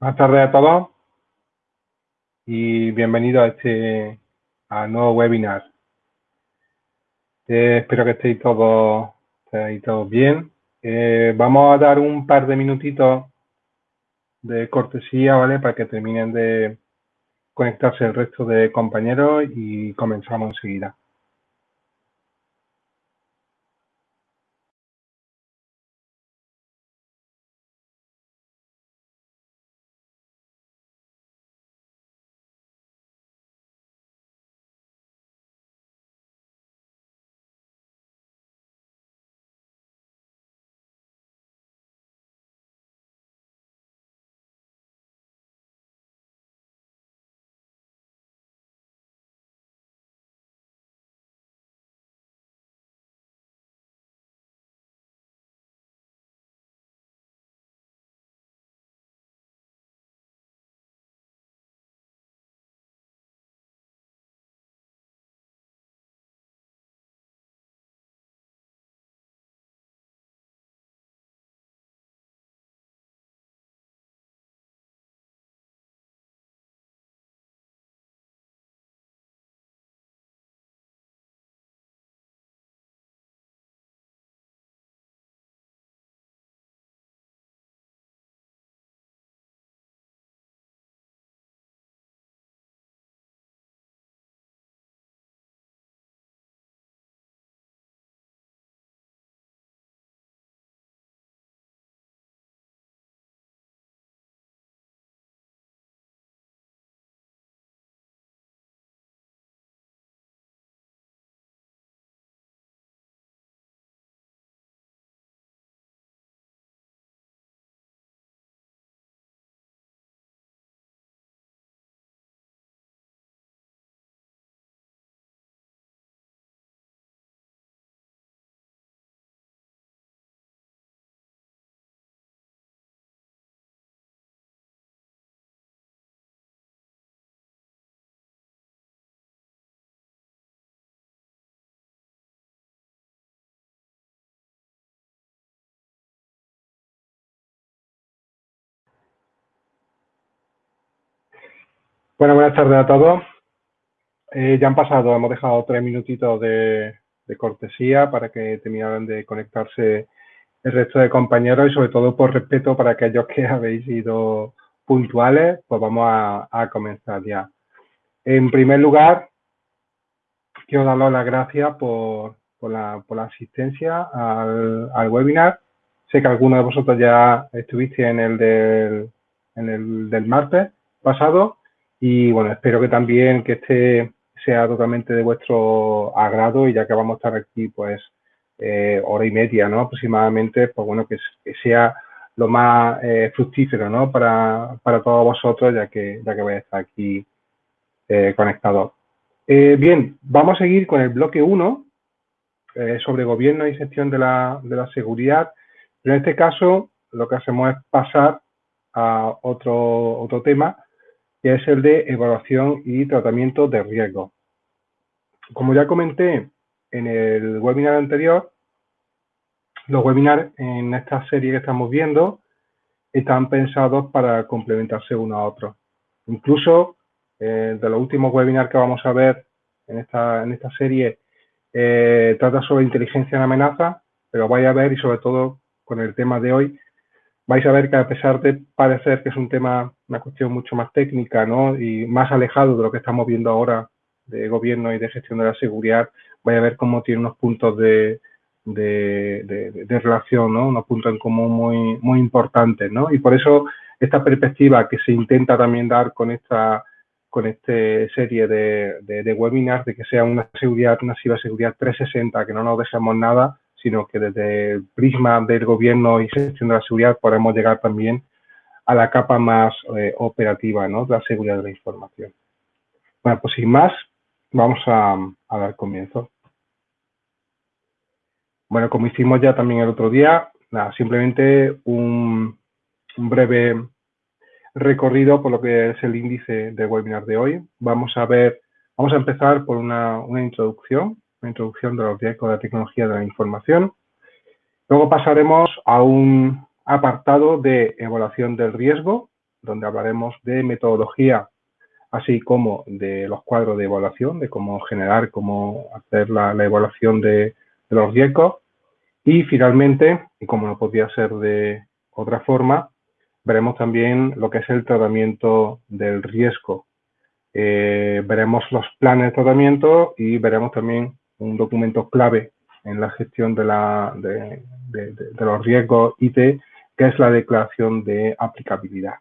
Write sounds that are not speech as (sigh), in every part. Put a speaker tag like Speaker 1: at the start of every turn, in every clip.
Speaker 1: Buenas tardes a todos y bienvenidos a este nuevo webinar. Eh, espero que estéis todos, todos bien. Eh, vamos a dar un par de minutitos de cortesía, ¿vale? Para que terminen de conectarse el resto de compañeros y comenzamos enseguida. Bueno, buenas tardes a todos. Eh, ya han pasado, hemos dejado tres minutitos de, cortesía para que terminaran de conectarse el resto de compañeros y sobre todo por respeto para aquellos que (laughs) habéis sido puntuales, pues vamos a, comenzar ya. En primer lugar, quiero daros las gracias por, la, asistencia al, al, webinar. Sé que algunos de vosotros ya estuviste en el del, en el del martes pasado y bueno, espero que también que este sea totalmente de vuestro agrado y ya que vamos a estar aquí pues eh, hora y media, ¿no? Aproximadamente, pues bueno, que, sea lo más eh, fructífero, ¿no? Para, para, todos vosotros, ya que, ya que vais a estar aquí eh, conectados. bien, vamos a seguir con el bloque 1 sobre gobierno y gestión de la, de la seguridad, pero en este caso lo que hacemos es pasar a otro, otro tema, que es el de evaluación y tratamiento de riesgo. Como ya comenté en el webinar anterior, los webinars en esta serie que estamos viendo están pensados para complementarse uno a otro. Incluso eh, de los últimos webinars que vamos a ver en esta, en esta serie eh, trata sobre inteligencia en amenaza, pero vaya a ver y sobre todo con el tema de hoy vais a ver que a pesar de parecer que es un tema, una cuestión mucho más técnica, ¿no? Y más alejado de lo que estamos viendo ahora de gobierno y de gestión de la seguridad, vais a ver cómo tiene unos puntos de, de, relación, ¿no? Unos puntos en común muy, muy importantes, ¿no? Y por eso esta perspectiva que se intenta también dar con esta con esta serie de, de, webinars, de que sea una seguridad, una ciberseguridad 360, que no nos dejemos nada, sino que desde el prisma del gobierno y gestión de la seguridad podemos llegar también a la capa más eh, operativa ¿no? la seguridad de la información. Bueno, pues sin más, vamos a, dar comienzo. Bueno, como hicimos ya también el otro día, simplemente un, breve recorrido por lo que es el índice del webinar de hoy. Vamos a ver, vamos a empezar por una, una introducción una introducción de los riesgos de la tecnología de la información. Luego pasaremos a un apartado de evaluación del riesgo, donde hablaremos de metodología, así como de los cuadros de evaluación, de cómo generar, cómo hacer la, evaluación de, los riesgos. Y finalmente, y como no podía ser de otra forma, veremos también lo que es el tratamiento del riesgo. Eh, veremos los planes de tratamiento y veremos también un documento clave en la gestión de, de, los riesgos IT, que es la declaración de aplicabilidad.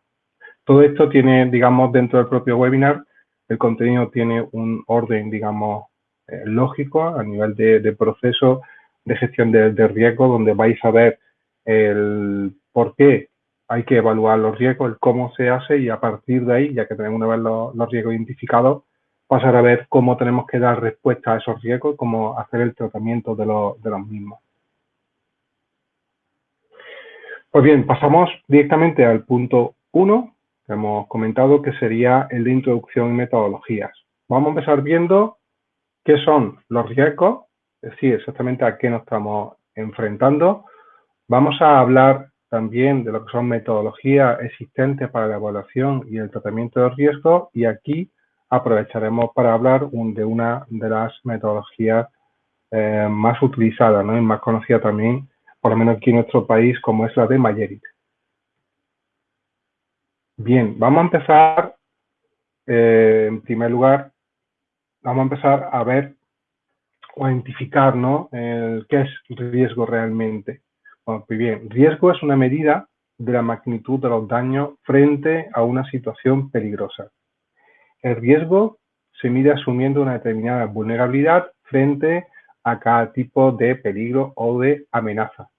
Speaker 1: Todo esto tiene, digamos, dentro del propio webinar, el contenido tiene un orden, digamos, eh, lógico a nivel de, proceso de gestión de, riesgo, donde vais a ver el por qué hay que evaluar los riesgos, el cómo se hace y a partir de ahí, ya que tenemos una vez los riesgos identificados, pasar a ver cómo tenemos que dar respuesta a esos riesgos cómo hacer el tratamiento de, los mismos. Pues bien, pasamos directamente al punto 1 que hemos comentado, que sería el de introducción y metodologías. Vamos a empezar viendo qué son los riesgos, es decir, exactamente a qué nos estamos enfrentando. Vamos a hablar también de lo que son metodologías existentes para la evaluación y el tratamiento de riesgos y aquí aprovecharemos para hablar de una de las metodologías eh, más utilizadas ¿no? y más conocida también, por lo menos aquí en nuestro país, como es la de Mayerit. Bien, vamos a empezar, eh, en primer lugar, vamos a empezar a ver o identificar ¿no? qué es riesgo realmente. Bueno, pues bien, riesgo es una medida de la magnitud de los daños frente a una situación peligrosa. El riesgo se mide asumiendo una determinada vulnerabilidad frente a cada tipo de peligro o de amenaza.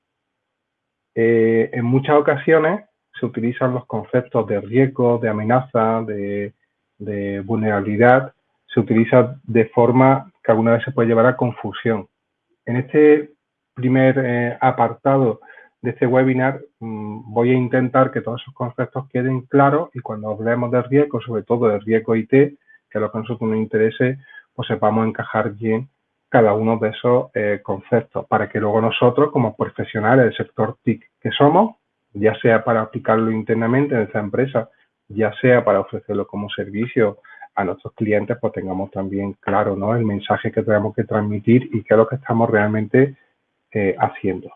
Speaker 1: Eh, en muchas ocasiones se utilizan los conceptos de riesgo, de amenaza, de, vulnerabilidad, se utiliza de forma que alguna vez se puede llevar a confusión. En este primer eh, apartado de este webinar mm, voy a intentar que todos esos conceptos queden claros y cuando hablemos de riesgo, sobre todo de riesgo IT, que es lo que a nosotros nos interese, pues sepamos encajar bien cada uno de esos eh, conceptos para que luego nosotros, como profesionales del sector TIC que somos, ya sea para aplicarlo internamente en esta empresa, ya sea para ofrecerlo como servicio a nuestros clientes, pues tengamos también claro ¿no? el mensaje que tenemos que transmitir y qué es lo que estamos realmente eh, haciendo.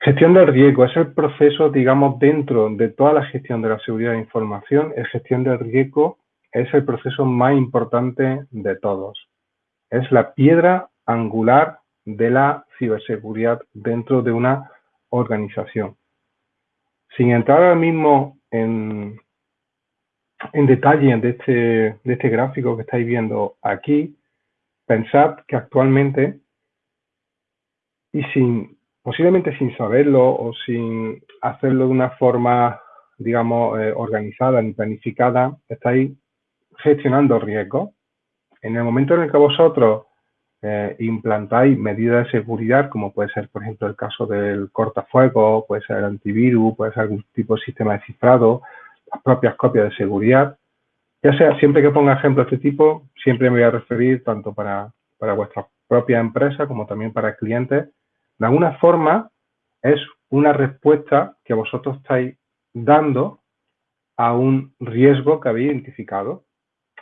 Speaker 1: Gestión del riesgo es el proceso, digamos, dentro de toda la gestión de la seguridad de información, el gestión del riesgo es el proceso más importante de todos. Es la piedra angular de la ciberseguridad dentro de una organización. Sin entrar ahora mismo en, en detalle de este, de este gráfico que estáis viendo aquí, pensad que actualmente, y sin posiblemente sin saberlo o sin hacerlo de una forma, digamos, eh, organizada ni planificada, estáis gestionando riesgos. En el momento en el que vosotros eh, implantáis medidas de seguridad, como puede ser, por ejemplo, el caso del cortafuego, puede ser el antivirus, puede ser algún tipo de sistema de cifrado, las propias copias de seguridad, ya sea, siempre que ponga ejemplos de este tipo, siempre me voy a referir tanto para, para vuestra propia empresa como también para clientes, de alguna forma es una respuesta que vosotros estáis dando a un riesgo que habéis identificado.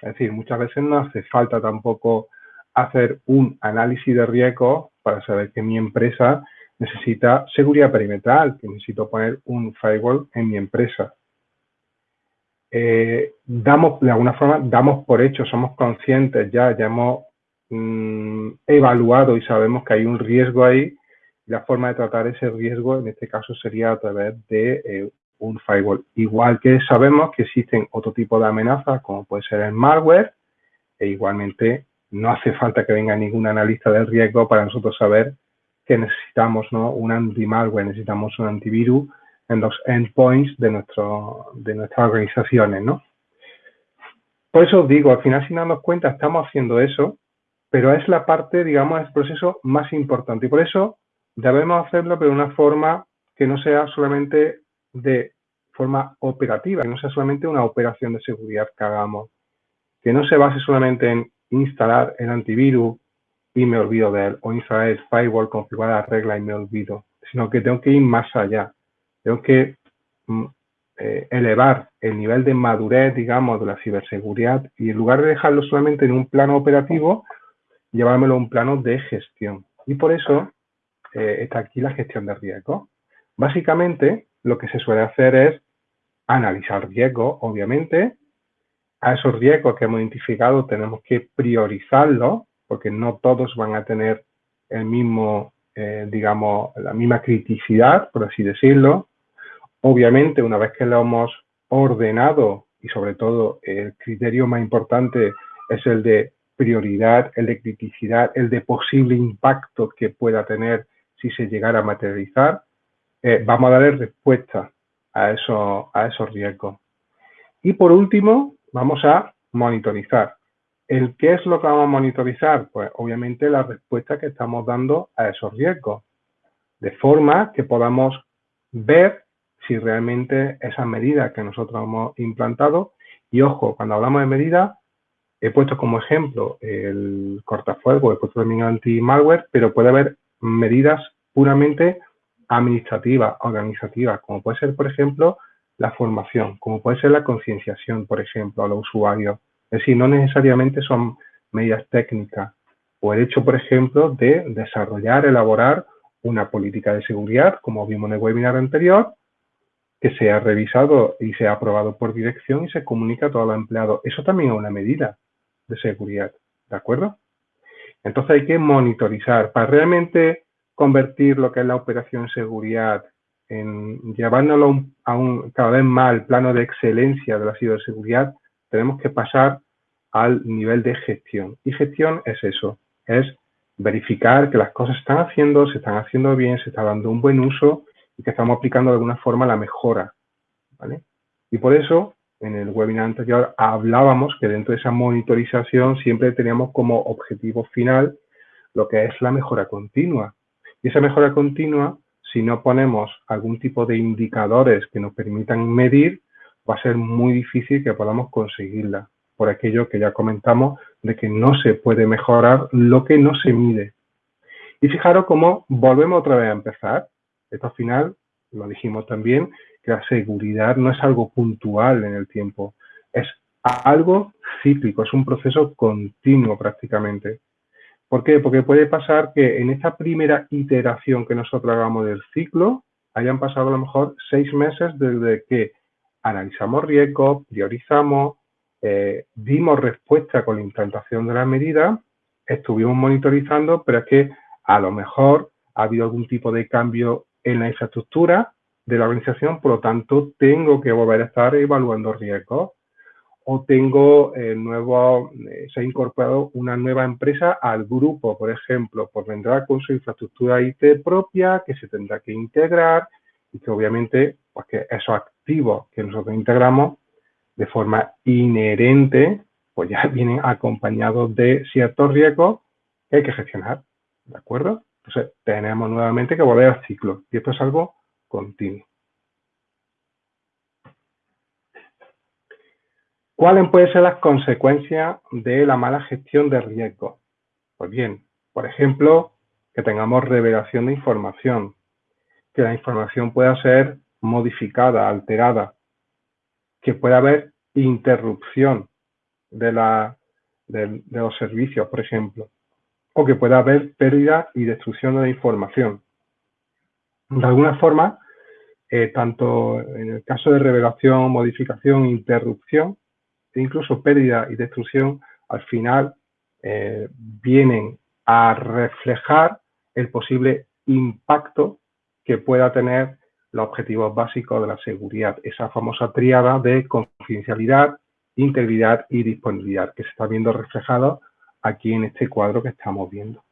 Speaker 1: Es decir, muchas veces no hace falta tampoco hacer un análisis de riesgo para saber que mi empresa necesita seguridad perimetral, que necesito poner un firewall en mi empresa. Eh, damos, de alguna forma, damos por hecho, somos conscientes ya, ya hemos mm, evaluado y sabemos que hay un riesgo ahí la forma de tratar ese riesgo en este caso sería a través de eh, un firewall. Igual que sabemos que existen otro tipo de amenazas como puede ser el malware e igualmente no hace falta que venga ningún analista del riesgo para nosotros saber que necesitamos ¿no? un anti-malware, necesitamos un antivirus en los endpoints de, nuestro, de nuestras organizaciones. ¿no? Por eso os digo, al final sin darnos cuenta estamos haciendo eso, pero es la parte, digamos, del proceso más importante. Y por eso debemos hacerlo, pero de una forma que no sea solamente de forma operativa, que no sea solamente una operación de seguridad que hagamos, que no se base solamente en instalar el antivirus y me olvido de él, o instalar el firewall, configurar la regla y me olvido, sino que tengo que ir más allá. Tengo que mm, eh, elevar el nivel de madurez, digamos, de la ciberseguridad y en lugar de dejarlo solamente en un plano operativo, llevármelo a un plano de gestión. Y por eso eh, está aquí la gestión de riesgo. Básicamente, lo que se suele hacer es analizar riesgos, obviamente. A esos riesgos que hemos identificado tenemos que priorizarlos, porque no todos van a tener el mismo, eh, digamos, la misma criticidad, por así decirlo. Obviamente, una vez que lo hemos ordenado y sobre todo el criterio más importante es el de prioridad, el de criticidad, el de posible impacto que pueda tener si se llegara a materializar, eh, vamos a darle respuesta a, eso, a esos riesgos. Y por último, vamos a monitorizar. ¿El qué es lo que vamos a monitorizar? Pues obviamente la respuesta que estamos dando a esos riesgos, de forma que podamos ver si realmente esas medidas que nosotros hemos implantado, y ojo, cuando hablamos de medidas, he puesto como ejemplo el cortafuego, he puesto también anti-malware, pero puede haber medidas puramente administrativas, organizativas, como puede ser, por ejemplo, la formación, como puede ser la concienciación, por ejemplo, a los usuarios. Es decir, no necesariamente son medidas técnicas. O el hecho, por ejemplo, de desarrollar, elaborar una política de seguridad, como vimos en el webinar anterior, que sea revisado y sea aprobado por dirección y se comunica a todos los empleados. Eso también es una medida de seguridad, ¿de acuerdo? Entonces hay que monitorizar. Para realmente convertir lo que es la operación seguridad en llevárnoslo a un cada vez más al plano de excelencia de la ciberseguridad, tenemos que pasar al nivel de gestión. Y gestión es eso, es verificar que las cosas se están haciendo, se están haciendo bien, se está dando un buen uso y que estamos aplicando de alguna forma la mejora. ¿vale? Y por eso, en el webinar anterior hablábamos que dentro de esa monitorización siempre teníamos como objetivo final lo que es la mejora continua. Y esa mejora continua, si no ponemos algún tipo de indicadores que nos permitan medir, va a ser muy difícil que podamos conseguirla, por aquello que ya comentamos de que no se puede mejorar lo que no se mide. Y fijaros cómo volvemos otra vez a empezar. Esto al final, lo dijimos también, que la seguridad no es algo puntual en el tiempo, es algo cíclico, es un proceso continuo prácticamente. ¿Por qué? Porque puede pasar que en esta primera iteración que nosotros hagamos del ciclo, hayan pasado a lo mejor seis meses desde que analizamos riesgos, priorizamos, eh, dimos respuesta con la implantación de la medida, estuvimos monitorizando, pero es que a lo mejor ha habido algún tipo de cambio en la infraestructura de la organización, por lo tanto tengo que volver a estar evaluando riesgos o tengo eh, nuevo, eh, se ha incorporado una nueva empresa al grupo, por ejemplo, pues vendrá con su infraestructura IT propia que se tendrá que integrar y que obviamente pues que esos activos que nosotros integramos de forma inherente pues ya (laughs) vienen acompañados de ciertos riesgos que hay que gestionar, ¿de acuerdo? Entonces tenemos nuevamente que volver al ciclo y esto es algo continuo. ¿Cuáles pueden ser las consecuencias de la mala gestión de riesgo? Pues bien, por ejemplo, que tengamos revelación de información, que la información pueda ser modificada, alterada, que pueda haber interrupción de, los servicios, por ejemplo, o que pueda haber pérdida y destrucción de la información. De alguna forma, eh, tanto en el caso de revelación, modificación, interrupción, e incluso pérdida y destrucción, al final eh, vienen a reflejar el posible impacto que pueda tener los objetivos básicos de la seguridad, esa famosa triada de confidencialidad, integridad y disponibilidad, que se está viendo reflejado aquí en este cuadro que estamos viendo.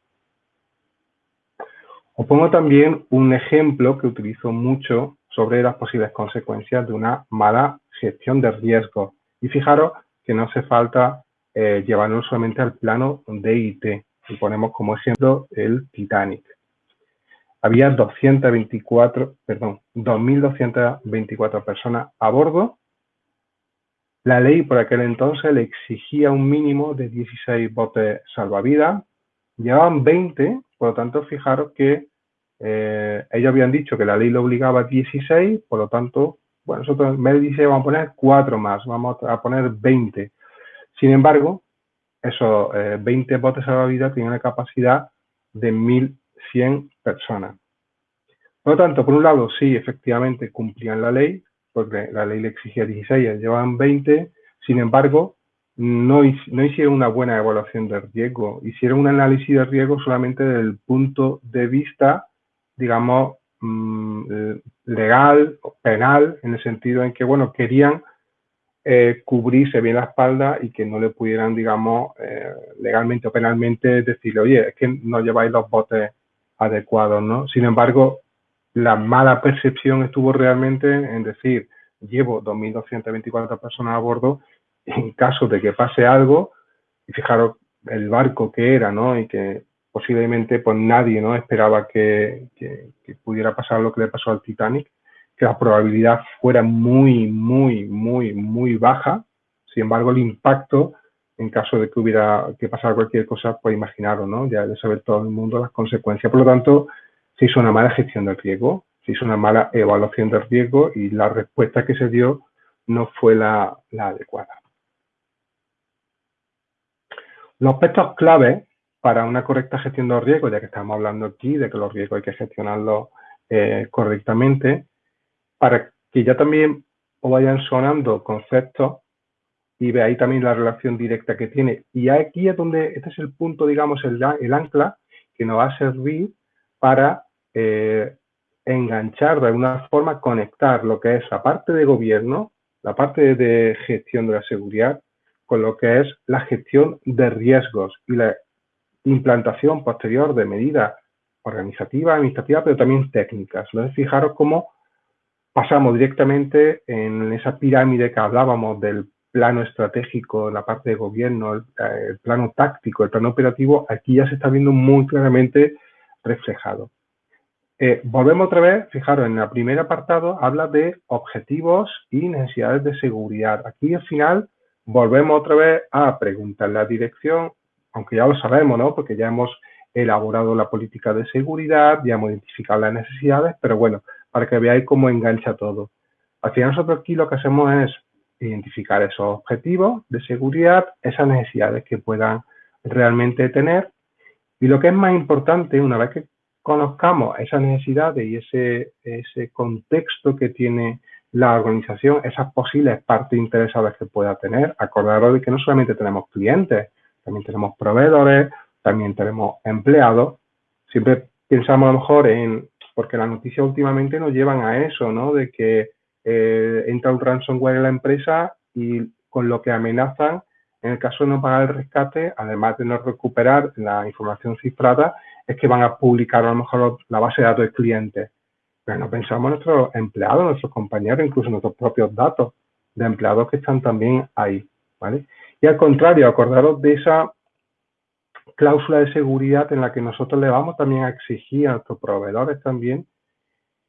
Speaker 1: Os pongo también un ejemplo que utilizo mucho sobre las posibles consecuencias de una mala gestión de riesgos y fijaros que no hace falta eh, llevarnos solamente al plano de IT. Y ponemos como ejemplo el Titanic. Había 224, perdón, 2.224 personas a bordo. La ley por aquel entonces le exigía un mínimo de 16 botes salvavidas. Llevaban 20, por lo tanto, fijaros que Eh, ellos habían dicho que la ley lo obligaba a 16, por lo tanto, bueno, nosotros en vez 16 vamos a poner 4 más, vamos a poner 20. Sin embargo, esos 20 botes salvavidas tienen una capacidad de 1.100 personas. Por lo tanto, por un lado, sí, efectivamente cumplían la ley, porque la ley le exigía 16, llevaban 20, sin embargo, no, no hicieron una buena evaluación de riesgo, hicieron un análisis de riesgo solamente desde el punto de vista, digamos, legal, penal, en el sentido en que, bueno, querían eh, cubrirse bien la espalda y que no le pudieran, digamos, eh, legalmente o penalmente decirle, oye, es que no lleváis los botes adecuados, ¿no? Sin embargo, la mala percepción estuvo realmente en decir, llevo 2.224 personas a bordo, en caso de que pase algo, y fijaros el barco que era, ¿no? Y que posiblemente pues nadie no esperaba que, pudiera pasar lo que le pasó al Titanic, que la probabilidad fuera muy, muy, muy, muy baja. Sin embargo, el impacto, en caso de que hubiera que pasar cualquier cosa, pues imaginaros, ¿no? Ya de saber todo el mundo las consecuencias. Por lo tanto, se hizo una mala gestión del riesgo, se hizo una mala evaluación del riesgo y la respuesta que se dio no fue la, adecuada. Los aspectos clave para una correcta gestión de riesgos, ya que estamos hablando aquí de que los riesgos hay que gestionarlos eh, correctamente, para que ya también os vayan sonando conceptos y veáis también la relación directa que tiene. Y aquí es donde, este es el punto, digamos, el, el ancla que nos va a servir para eh, enganchar de alguna forma, conectar lo que es la parte de gobierno, la parte de gestión de la seguridad, con lo que es la gestión de riesgos y la implantación posterior de medidas organizativas, administrativas, pero también técnicas. Entonces, fijaros cómo pasamos directamente en esa pirámide que hablábamos del plano estratégico, la parte de gobierno, el, el plano táctico, el plano operativo, aquí ya se está viendo muy claramente reflejado. Eh, volvemos otra vez, fijaros, en el primer apartado habla de objetivos y necesidades de seguridad. Aquí al final volvemos otra vez a preguntar la dirección, aunque ya lo sabemos, ¿no? Porque ya hemos elaborado la política de seguridad, ya hemos identificado las necesidades, pero bueno, para que veáis cómo engancha todo. Al final nosotros aquí lo que hacemos es identificar esos objetivos de seguridad, esas necesidades que puedan realmente tener. Y lo que es más importante, una vez que conozcamos esas necesidades y ese, ese contexto que tiene la organización, esas posibles partes interesadas que pueda tener. Acordaros de que no solamente tenemos clientes, también tenemos proveedores, también tenemos empleados. Siempre pensamos a lo mejor en, porque las noticias últimamente nos llevan a eso, ¿no? De que eh, entra un ransomware en la empresa y con lo que amenazan, en el caso de no pagar el rescate, además de no recuperar la información cifrada, es que van a publicar a lo mejor la base de datos de clientes. Pero no pensamos en nuestros empleados, nuestros compañeros, incluso nuestros propios datos de empleados que están también ahí. ¿vale? Y al contrario, acordaros de esa cláusula de seguridad en la que nosotros le vamos también a exigir a nuestros proveedores también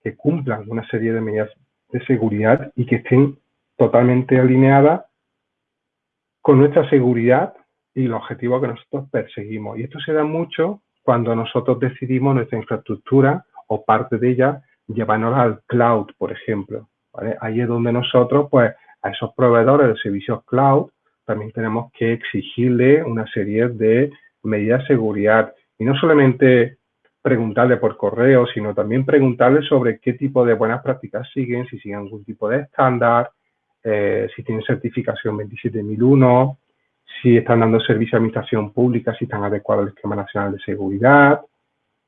Speaker 1: que cumplan una serie de medidas de seguridad y que estén totalmente alineadas con nuestra seguridad y los objetivos que nosotros perseguimos. Y esto se da mucho cuando nosotros decidimos nuestra infraestructura o parte de ella llevarnos al cloud, por ejemplo. Ahí es donde nosotros, pues, a esos proveedores de servicios cloud, también tenemos que exigirle una serie de medidas de seguridad. Y no solamente preguntarle por correo, sino también preguntarle sobre qué tipo de buenas prácticas siguen, si siguen algún tipo de estándar, eh, si tienen certificación 27001, si están dando servicio a administración pública, si están adecuados al esquema nacional de seguridad,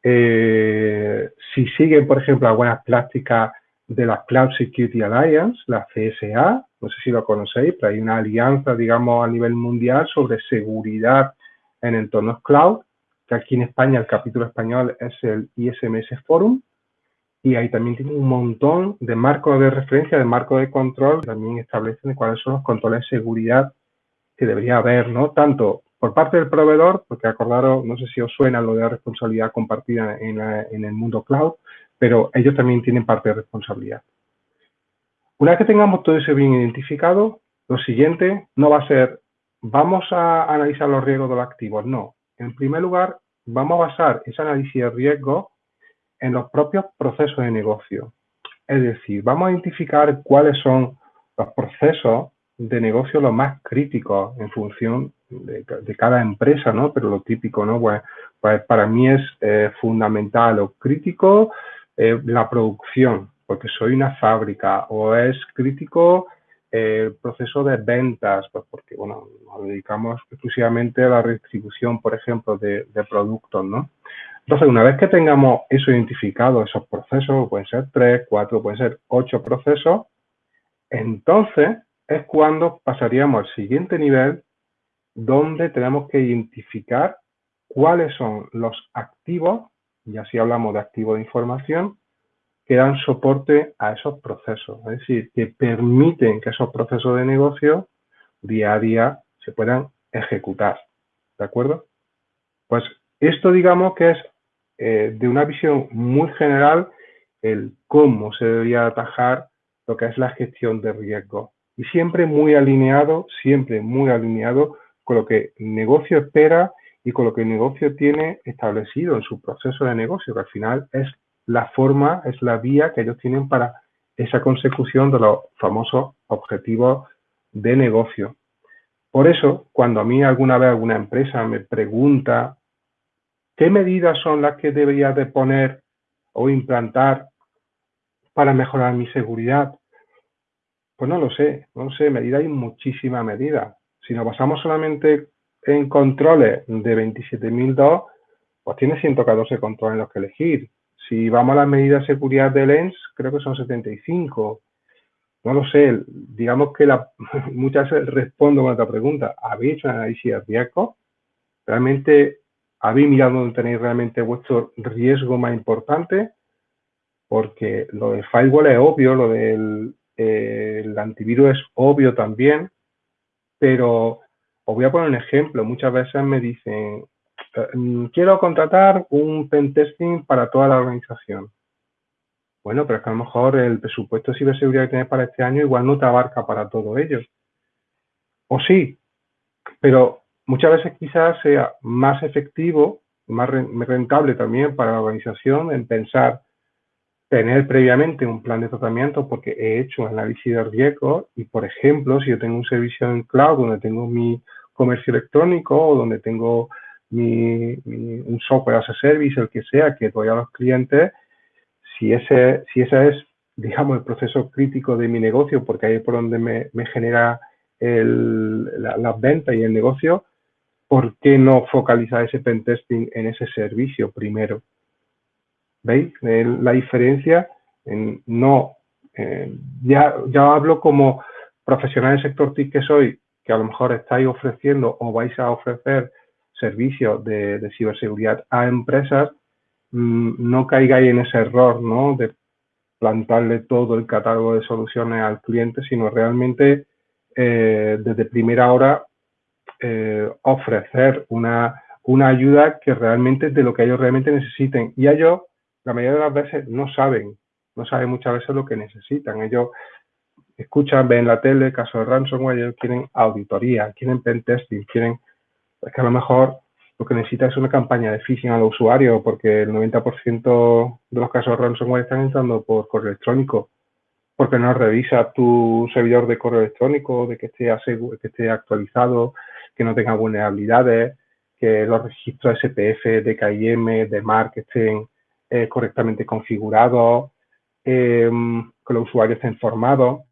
Speaker 1: eh, si siguen, por ejemplo, algunas prácticas de la Cloud Security Alliance, la CSA, no sé si lo conocéis, pero hay una alianza, digamos, a nivel mundial sobre seguridad en entornos cloud, que aquí en España el capítulo español es el ISMS Forum, y ahí también tiene un montón de marcos de referencia, de marcos de control, también establecen cuáles son los controles de seguridad que debería haber, ¿no? Tanto por parte del proveedor, porque acordaros, no sé si os suena lo de la responsabilidad compartida en, el mundo cloud, pero ellos también tienen parte de responsabilidad. Una vez que tengamos todo eso bien identificado, lo siguiente no va a ser, vamos a analizar los riesgos de los activos, no. En primer lugar, vamos a basar ese análisis de riesgo en los propios procesos de negocio. Es decir, vamos a identificar cuáles son los procesos de negocio los más críticos en función de, cada empresa, ¿no? Pero lo típico, ¿no? Pues, pues para mí es eh, fundamental o crítico eh, la producción, porque soy una fábrica, o es crítico eh, el proceso de ventas, pues porque, bueno, nos dedicamos exclusivamente a la distribución, por ejemplo, de, productos, ¿no? Entonces, una vez que tengamos eso identificado, esos procesos, pueden ser tres, cuatro, pueden ser ocho procesos, entonces es cuando pasaríamos al siguiente nivel donde tenemos que identificar cuáles son los activos, y así hablamos de activos de información, que dan soporte a esos procesos, es decir, que permiten que esos procesos de negocio día a día se puedan ejecutar. ¿De acuerdo? Pues esto digamos que es eh, de una visión muy general el cómo se debería atajar lo que es la gestión de riesgo. Y siempre muy alineado, siempre muy alineado con lo que el negocio espera y con lo que el negocio tiene establecido en su proceso de negocio, que al final es la forma, es la vía que ellos tienen para esa consecución de los famosos objetivos de negocio. Por eso, cuando a mí alguna vez alguna empresa me pregunta qué medidas son las que debería de poner o implantar para mejorar mi seguridad, pues no lo sé, no sé, medida hay muchísimas medidas. Si nos basamos solamente en controles de 27.002, pues tiene 114 controles en los que elegir. Si vamos a las medidas de seguridad de lens, creo que son 75. No lo sé, digamos que (laughs) muchas veces respondo con otra pregunta. ¿Habéis hecho un análisis de riesgo? ¿Realmente habéis mirado dónde tenéis realmente vuestro riesgo más importante? Porque lo del firewall es obvio, lo del el antivirus es obvio también, pero os voy a poner un ejemplo. Muchas veces me dicen, quiero contratar un pentesting para toda la organización. Bueno, pero es que a lo mejor el presupuesto de ciberseguridad que tienes para este año igual no te abarca para todo ello. O sí, pero muchas veces quizás sea más efectivo, más rentable también para la organización en pensar tener previamente un plan de tratamiento porque he hecho un análisis de riesgo y, por ejemplo, si yo tengo un servicio en cloud donde tengo mi comercio electrónico o donde tengo mi, un software as a service, el que sea, que doy a los clientes, si ese, si ese es, digamos, el proceso crítico de mi negocio, porque ahí es por donde me, me genera el, la, las ventas y el negocio, ¿por qué no focalizar ese pentesting en ese servicio primero? ¿Veis? la diferencia en, no, eh, ya, ya hablo como profesional del sector TIC que soy, que a lo mejor estáis ofreciendo o vais a ofrecer servicios de, ciberseguridad a empresas, mm, no caigáis en ese error, ¿no? De plantarle todo el catálogo de soluciones al cliente, sino realmente eh, desde primera hora eh, ofrecer una, una ayuda que realmente es de lo que ellos realmente necesiten. Y ellos la mayoría de las veces no saben, no saben muchas veces lo que necesitan. Ellos escuchan, ven la tele, caso de ransomware, ellos quieren auditoría, quieren pentesting, quieren, es que a lo mejor lo que necesita es una campaña de phishing al usuario, porque el 90% de los casos de ransomware están entrando por correo electrónico, porque no revisa tu servidor de correo electrónico, de que esté, que esté actualizado, que no tenga vulnerabilidades, que los registros SPF, de KIM, de MARC estén eh, correctamente configurado, em, que los usuarios estén informados.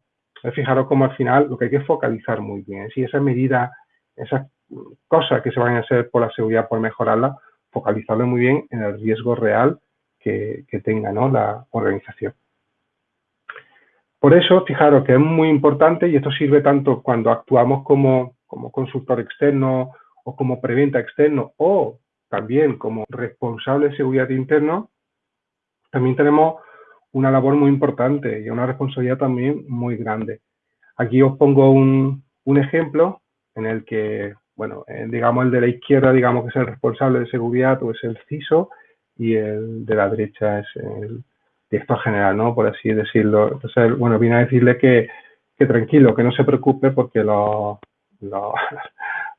Speaker 1: Fijaros cómo al final lo que hay que focalizar muy bien. Si esa medida, esas cosas que se van a hacer por la seguridad, por mejorarla, focalizarlo muy bien en el riesgo real que, tenga la organización. Por eso, fijaros que es muy importante y esto sirve tanto cuando actuamos como, como consultor externo o como preventa externo o también como responsable de seguridad interno, también tenemos una labor muy importante y una responsabilidad también muy grande. Aquí os pongo un, ejemplo en el que, bueno, eh, digamos el de la izquierda, digamos que es el responsable de seguridad o es el CISO y el de la derecha es el director general, ¿no? Por así decirlo. Entonces, bueno, viene a decirle que, tranquilo, que no se preocupe porque (laughs) los, los,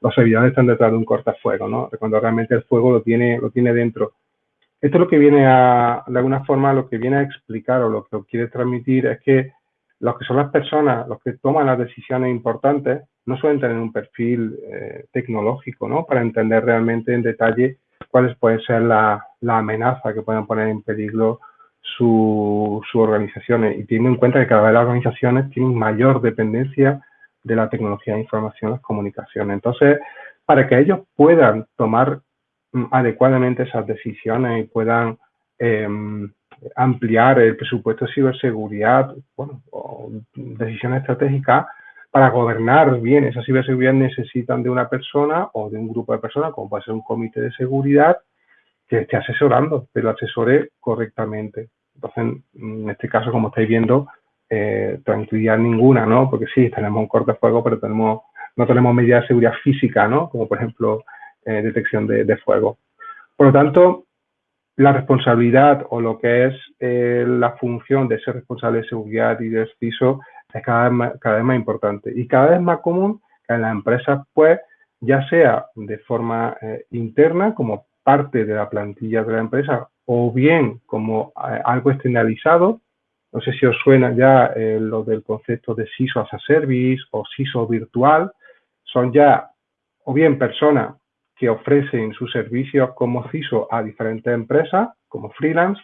Speaker 1: los servidores están detrás de un cortafuego, ¿no? Cuando realmente el fuego lo tiene, lo tiene dentro Esto es lo que viene a, de alguna forma, lo que viene a explicar o lo que quiere transmitir es que los que son las personas, los que toman las decisiones importantes, no suelen tener un perfil eh, tecnológico, ¿no? Para entender realmente en detalle cuáles pueden ser las la amenazas que pueden poner en peligro sus su organizaciones. Y teniendo en cuenta que cada vez las organizaciones tienen mayor dependencia de la tecnología de información las comunicaciones. Entonces, para que ellos puedan tomar mm, adecuadamente esas decisiones y puedan em, ampliar el presupuesto de ciberseguridad, bueno, o decisiones estratégicas, para gobernar bien esa ciberseguridad necesitan de una persona o de un grupo de personas, como puede ser un comité de seguridad, que esté asesorando, pero asesore correctamente. Entonces, en este caso, como estáis viendo, eh, tranquilidad ninguna, ¿no? Porque sí, tenemos un cortafuego, pero tenemos, no tenemos medidas de seguridad física, ¿no? Como por ejemplo, eh, detección de, fuego. Por lo tanto, la responsabilidad o lo que es eh, la función de ser responsable de seguridad y de CISO es cada vez, más, cada vez más importante y cada vez más común que las empresas, pues, ya sea de forma eh, interna, como parte de la plantilla de la empresa, o bien como eh, algo externalizado. No sé si os suena ya eh, lo del concepto de CISO as a service o CISO virtual. Son ya o bien personas que ofrecen sus servicios como CISO a diferentes empresas, como freelance,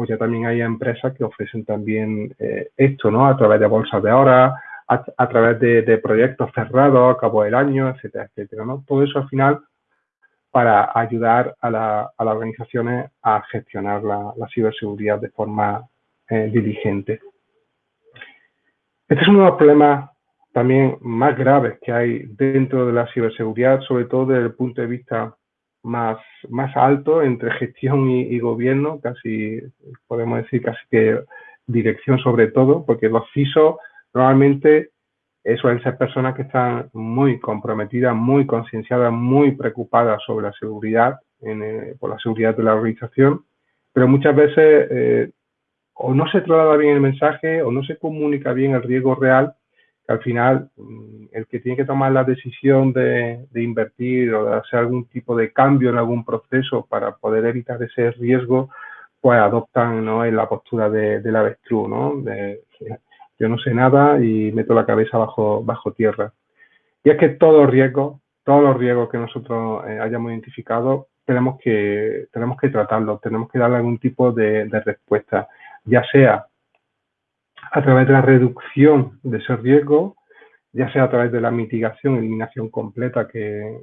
Speaker 1: o ya también hay empresas que ofrecen también eh, esto, ¿no? A través de bolsas de horas, a, través de, proyectos cerrados a cabo del año, etcétera, etcétera, ¿no? Todo eso al final para ayudar a, las organizaciones a gestionar la, ciberseguridad de forma eh, diligente. Este es uno de los problemas también más graves que hay dentro de la ciberseguridad, sobre todo desde el punto de vista más, más alto entre gestión y, gobierno, casi podemos decir casi que dirección sobre todo, porque los CISO normalmente suelen ser personas que están muy comprometidas, muy concienciadas, muy preocupadas sobre la seguridad, eh, por la seguridad de la organización, pero muchas veces eh, o no se traslada bien el mensaje o no se comunica bien el riesgo real al final mm, el que tiene que tomar la decisión de, invertir o de hacer algún tipo de cambio en algún proceso para poder evitar ese riesgo, pues adoptan ¿no? en la postura de, la avestruz, ¿no? Yo no sé nada y meto la cabeza bajo, bajo tierra. Y es que todos los riesgos, todos los riesgos que nosotros eh, hayamos identificado, tenemos que, tenemos que tratarlos, tenemos que darle algún tipo de respuesta, ya sea a través de la reducción de ese riesgo, ya sea a través de la mitigación, eliminación completa que,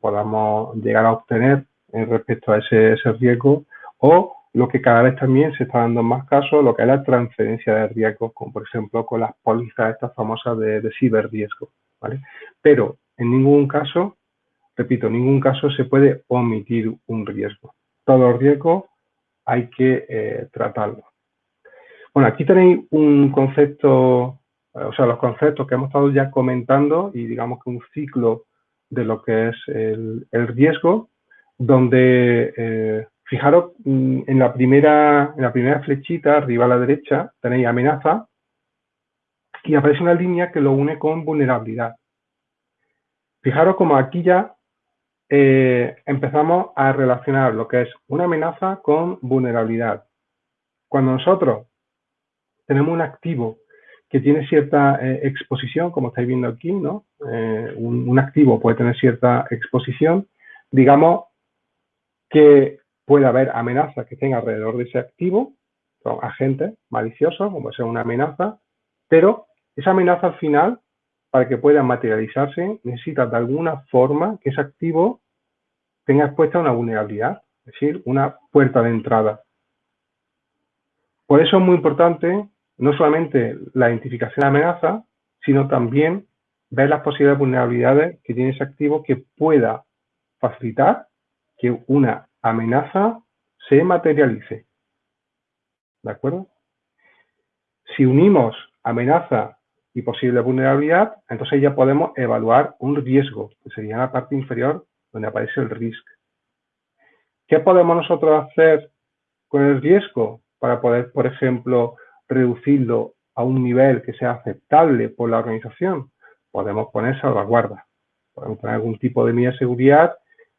Speaker 1: podamos llegar a obtener respecto a ese, riesgo, o lo que cada vez también se está dando más caso, lo que es la transferencia de riesgos, como por ejemplo con las pólizas estas famosas de, de ciberriesgo. ¿vale? Pero en ningún caso, repito, en ningún caso se puede omitir un riesgo. Todos los riesgos hay que eh, tratarlos. Bueno, aquí tenéis un concepto, eh, o sea, los conceptos que hemos estado ya comentando y digamos que un ciclo de lo que es el, riesgo, donde, eh, fijaros, mm, en la, primera, en la primera flechita, arriba a la derecha, tenéis amenaza y aparece una línea que lo une con vulnerabilidad. Fijaros como aquí ya eh, empezamos a relacionar lo que es una amenaza con vulnerabilidad. Cuando nosotros tenemos un activo que tiene cierta eh, exposición, como estáis viendo aquí, ¿no? Eh, un, activo puede tener cierta exposición, digamos que puede haber amenazas que estén alrededor de ese activo, son agentes maliciosos, como puede ser una amenaza, pero esa amenaza al final, para que pueda materializarse, necesita de alguna forma que ese activo tenga expuesta una vulnerabilidad, es decir, una puerta de entrada. Por eso es muy importante no solamente la identificación de amenaza, sino también ver las posibles vulnerabilidades que tiene ese activo que pueda facilitar que una amenaza se materialice. ¿De acuerdo? Si unimos amenaza y posible vulnerabilidad, entonces ya podemos evaluar un riesgo, que sería la parte inferior donde aparece el risk. ¿Qué podemos nosotros hacer con el riesgo para poder, por ejemplo, reducirlo a un nivel que sea aceptable por la organización, podemos poner salvaguardas. Podemos poner algún tipo de medida de seguridad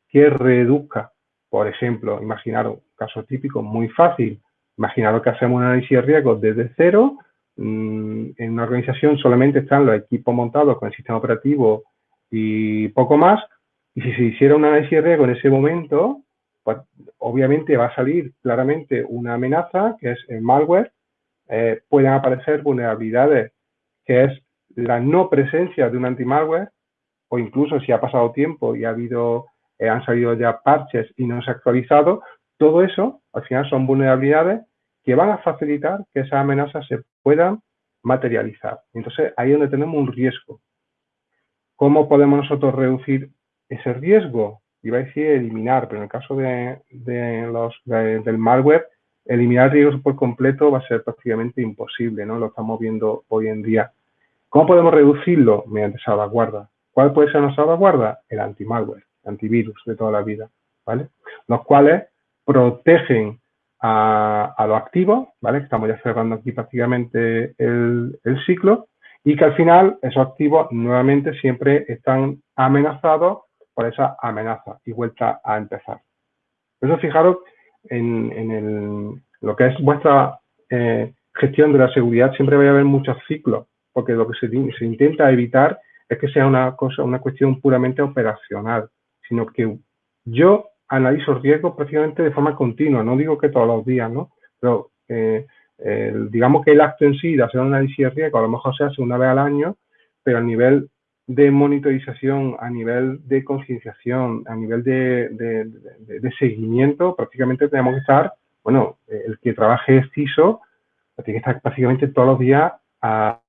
Speaker 1: que reduzca Por ejemplo, imaginaros un caso típico muy fácil. Imaginaros que hacemos un análisis de riesgos desde cero. Mm, en una organización solamente están los equipos montados con el sistema operativo y poco más. Y si se hiciera un análisis de riesgo en ese momento, pues obviamente va a salir claramente una amenaza que es el malware. Eh, pueden aparecer vulnerabilidades que es la no presencia de un anti-malware o incluso si ha pasado tiempo y ha habido, eh, han salido ya parches y no se ha actualizado, todo eso al final son vulnerabilidades que van a facilitar que esas amenazas se puedan materializar. Entonces ahí es donde tenemos un riesgo. ¿Cómo podemos nosotros reducir ese riesgo? Iba a decir eliminar, pero en el caso de, los, del malware, eliminar riesgos por completo va a ser prácticamente imposible, ¿no? Lo estamos viendo hoy en día. ¿Cómo podemos reducirlo? Mediante salvaguarda. ¿Cuál puede ser una salvaguarda? El anti-malware, antivirus de toda la vida, ¿vale? Los cuales protegen a, los activos, ¿vale? Estamos ya cerrando aquí prácticamente el, ciclo y que al final esos activos nuevamente siempre están amenazados por esa amenaza y vuelta a empezar. Por eso fijaros en, lo que es vuestra eh, gestión de la seguridad, siempre va a haber muchos ciclos, porque lo que se intenta evitar es que sea una cosa, una cuestión puramente operacional, sino que yo analizo riesgos prácticamente de forma continua, no digo que todos los días, ¿no? Pero eh, digamos que el acto en sí de hacer un análisis de riesgo a lo mejor se hace una vez al año, pero a nivel de monitorización, a nivel de concienciación, a nivel de, de, seguimiento, prácticamente tenemos que estar, bueno, el que trabaje CISO, tiene que estar prácticamente todos los días a,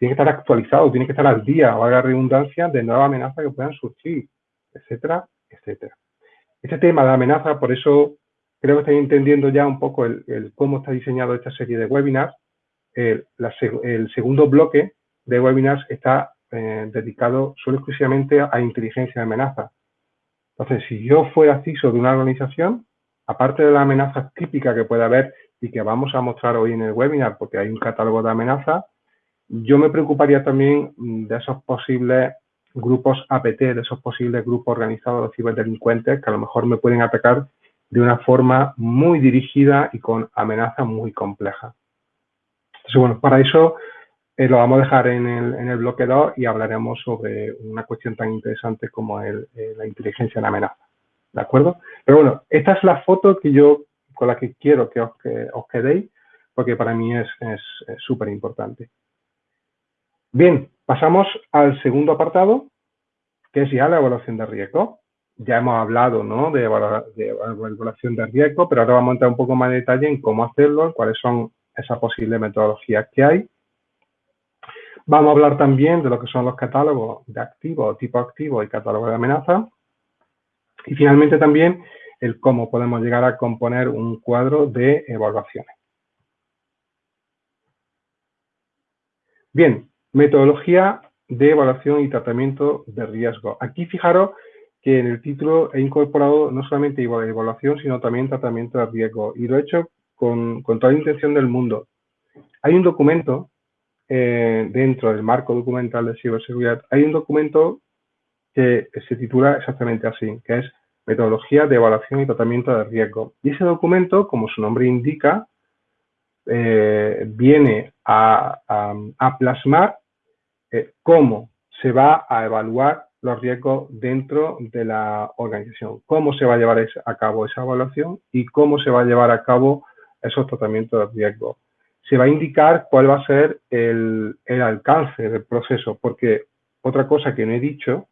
Speaker 1: tiene que estar actualizado, tiene que estar al día, o haga redundancia, de nuevas amenazas que puedan surgir, etcétera, etcétera. Este tema de amenaza, por eso creo que estáis entendiendo ya un poco el, cómo está diseñado esta serie de webinars. El, segundo bloque de webinars está eh, dedicado solo exclusivamente a, inteligencia de amenaza. Entonces, si yo fuera CISO de una organización, aparte de la amenaza típica que puede haber y que vamos a mostrar hoy en el webinar, porque hay un catálogo de amenazas, yo me preocuparía también de esos posibles grupos APT, de esos posibles grupos organizados de ciberdelincuentes que a lo mejor me pueden atacar de una forma muy dirigida y con amenazas muy complejas. Entonces, bueno, para eso eh, lo vamos a dejar en el, en el bloque 2 y hablaremos sobre una cuestión tan interesante como eh, la inteligencia en amenaza. ¿De acuerdo? Pero bueno, esta es la foto que yo, con la que quiero que os, que os quedéis, porque para mí es súper importante. Bien, pasamos al segundo apartado, que es ya la evaluación de riesgo. Ya hemos hablado ¿no? de, evaluación de riesgo, pero ahora vamos a entrar un poco más en detalle en cómo hacerlo, cuáles son esas posibles metodologías que hay. Vamos a hablar también de lo que son los catálogos de activos, tipo activo y catálogo de amenaza. Y finalmente también el cómo podemos llegar a componer un cuadro de evaluaciones. Bien, Metodología de evaluación y tratamiento de riesgo. Aquí fijaros que en el título he incorporado no solamente evaluación, sino también tratamiento de riesgo. Y lo he hecho con, toda la intención del mundo. Hay un documento eh, dentro del marco documental de ciberseguridad, hay un documento que se titula exactamente así, que es Metodología de Evaluación y Tratamiento de Riesgo. Y ese documento, como su nombre indica, eh, viene a, plasmar eh, cómo se va a evaluar los riesgos dentro de la organización, cómo se va a llevar a cabo esa evaluación y cómo se va a llevar a cabo esos tratamientos de riesgo. Se va a indicar cuál va a ser el, el alcance del proceso, porque otra cosa que no he dicho,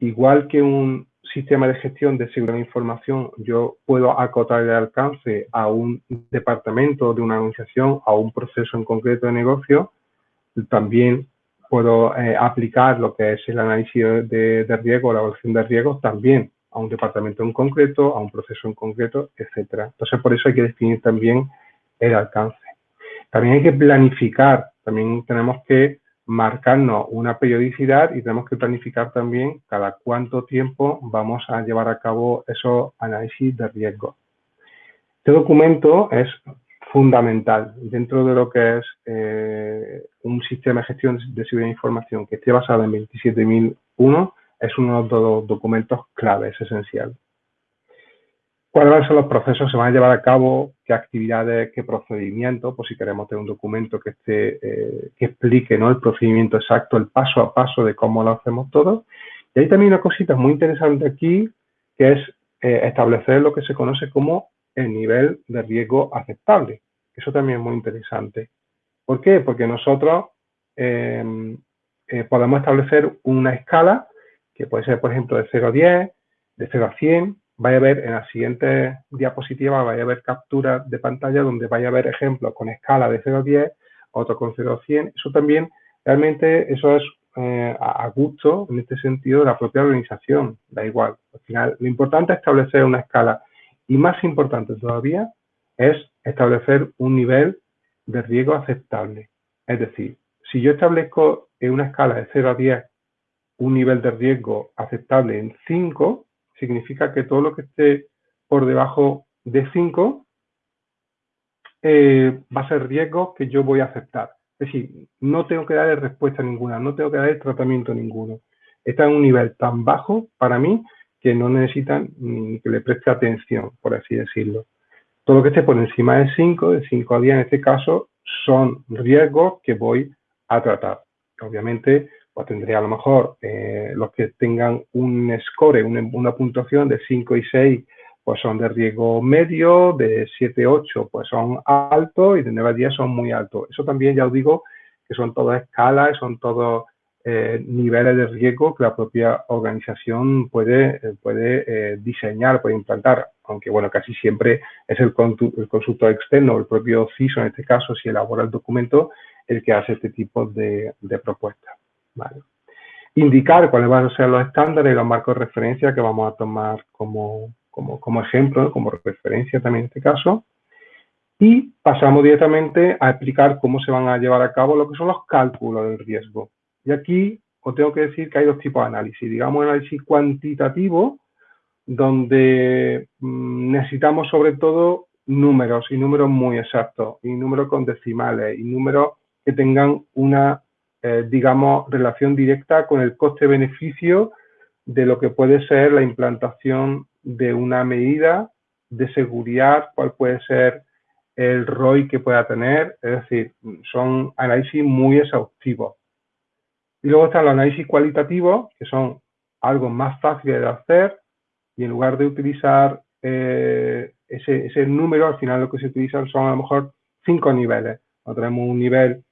Speaker 1: igual que un, sistema de gestión de seguridad de información yo puedo acotar el alcance a un departamento de una organización, a un proceso en concreto de negocio, también puedo eh, aplicar lo que es el análisis de, de riesgo, la evaluación de riesgos también a un departamento en concreto, a un proceso en concreto, etcétera. Entonces, por eso hay que definir también el alcance. También hay que planificar, también tenemos que marcarnos una periodicidad y tenemos que planificar también cada cuánto tiempo vamos a llevar a cabo esos análisis de riesgo. Este documento es fundamental dentro de lo que es eh, un sistema de gestión de información que esté basado en 27001, es uno de los documentos claves, esencial. cuáles van a ser los procesos que se van a llevar a cabo, qué actividades, qué procedimientos, por si queremos tener un documento que, esté, eh, que explique el procedimiento exacto, el paso a paso de cómo lo hacemos todo. Y hay también una cosita muy interesante aquí, que es eh, establecer lo que se conoce como el nivel de riesgo aceptable. Eso también es muy interesante. ¿Por qué? Porque nosotros eh, podemos establecer una escala que puede ser, por ejemplo, de 0 a 10, de 0 a 100, vaya a ver en la siguiente diapositiva, vaya a ver capturas de pantalla donde vaya a ver ejemplos con escala de 0 a 10, otro con 0 a 100. Eso también, realmente, eso es eh, a gusto, en este sentido, de la propia organización. Da igual. Al final, lo importante es establecer una escala y más importante todavía es establecer un nivel de riesgo aceptable. Es decir, si yo establezco en una escala de 0 a 10 un nivel de riesgo aceptable en 5, significa que todo lo que esté por debajo de 5 eh, va a ser riesgo que yo voy a aceptar. Es decir, no tengo que darle respuesta ninguna, no tengo que darle tratamiento ninguno. Está en un nivel tan bajo para mí que no necesitan ni que le preste atención, por así decirlo. Todo lo que esté por encima de 5, de 5 a 10 en este caso, son riesgos que voy a tratar. Obviamente, pues tendría a lo mejor eh, los que tengan un score, una, puntuación de 5 y 6, pues son de riesgo medio, de 7, 8, pues son altos y de 9 a 10 son muy altos. Eso también ya os digo que son todas escalas, son todos eh, niveles de riesgo que la propia organización puede, eh, puede diseñar, puede implantar, aunque bueno, casi siempre es el, el consultor externo, el propio CISO en este caso, si elabora el documento, el que hace este tipo de, propuestas. Indicar cuáles van a ser los estándares y los marcos de referencia que vamos a tomar como, como, ejemplo, como referencia también en este caso. Y pasamos directamente a explicar cómo se van a llevar a cabo lo que son los cálculos del riesgo. Y aquí os tengo que decir que hay dos tipos de análisis. Digamos, análisis cuantitativo, donde mm, necesitamos sobre todo números y números muy exactos, y números con decimales, y números que tengan una, eh, digamos, relación directa con el coste-beneficio de lo que puede ser la implantación de una medida de seguridad, cuál puede ser el ROI que pueda tener, es decir, son análisis muy exhaustivos. Y luego están los análisis cualitativos, que son algo más fáciles de hacer, y en lugar de utilizar eh, ese, ese, número, al final lo que se utilizan son a lo mejor cinco niveles. tenemos un nivel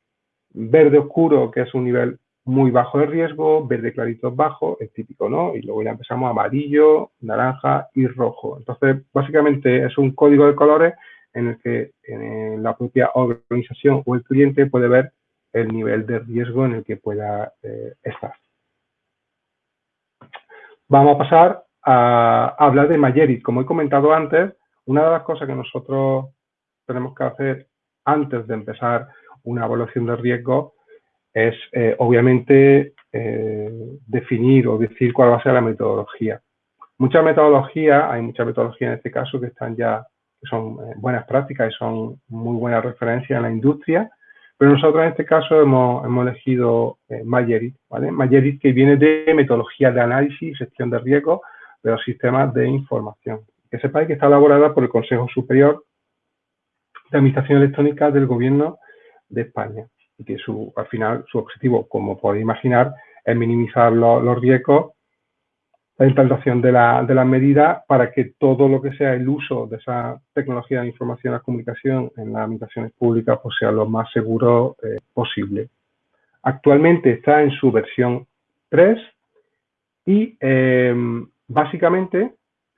Speaker 1: verde oscuro, que es un nivel muy bajo de riesgo, verde clarito bajo, es típico, ¿no? Y luego ya empezamos amarillo, naranja y rojo. Entonces, básicamente es un código de colores en el que la propia organización o el cliente puede ver el nivel de riesgo en el que pueda eh, estar. Vamos a pasar a, hablar de Mayerit. Como he comentado antes, una de las cosas que nosotros tenemos que hacer antes de empezar una evaluación de riesgo es eh, obviamente eh, definir o decir cuál va a ser la metodología. Muchas metodologías, hay muchas metodologías en este caso que están ya, que son eh, buenas prácticas y son muy buenas referencias en la industria, pero nosotros en este caso hemos, hemos elegido Mayerit, ¿vale? Mayerit que viene de metodología de análisis y gestión de riesgos de los sistemas de información. Que sepáis que está elaborada por el Consejo Superior de Administración Electrónica del Gobierno de España y que su, al final su objetivo, como podéis imaginar, es minimizar los, riesgos, la implantación de, la, de las medidas para que todo lo que sea el uso de esa tecnología de información y la comunicación en las administraciones públicas pues sea lo más seguro eh, posible. Actualmente está en su versión 3 y eh, básicamente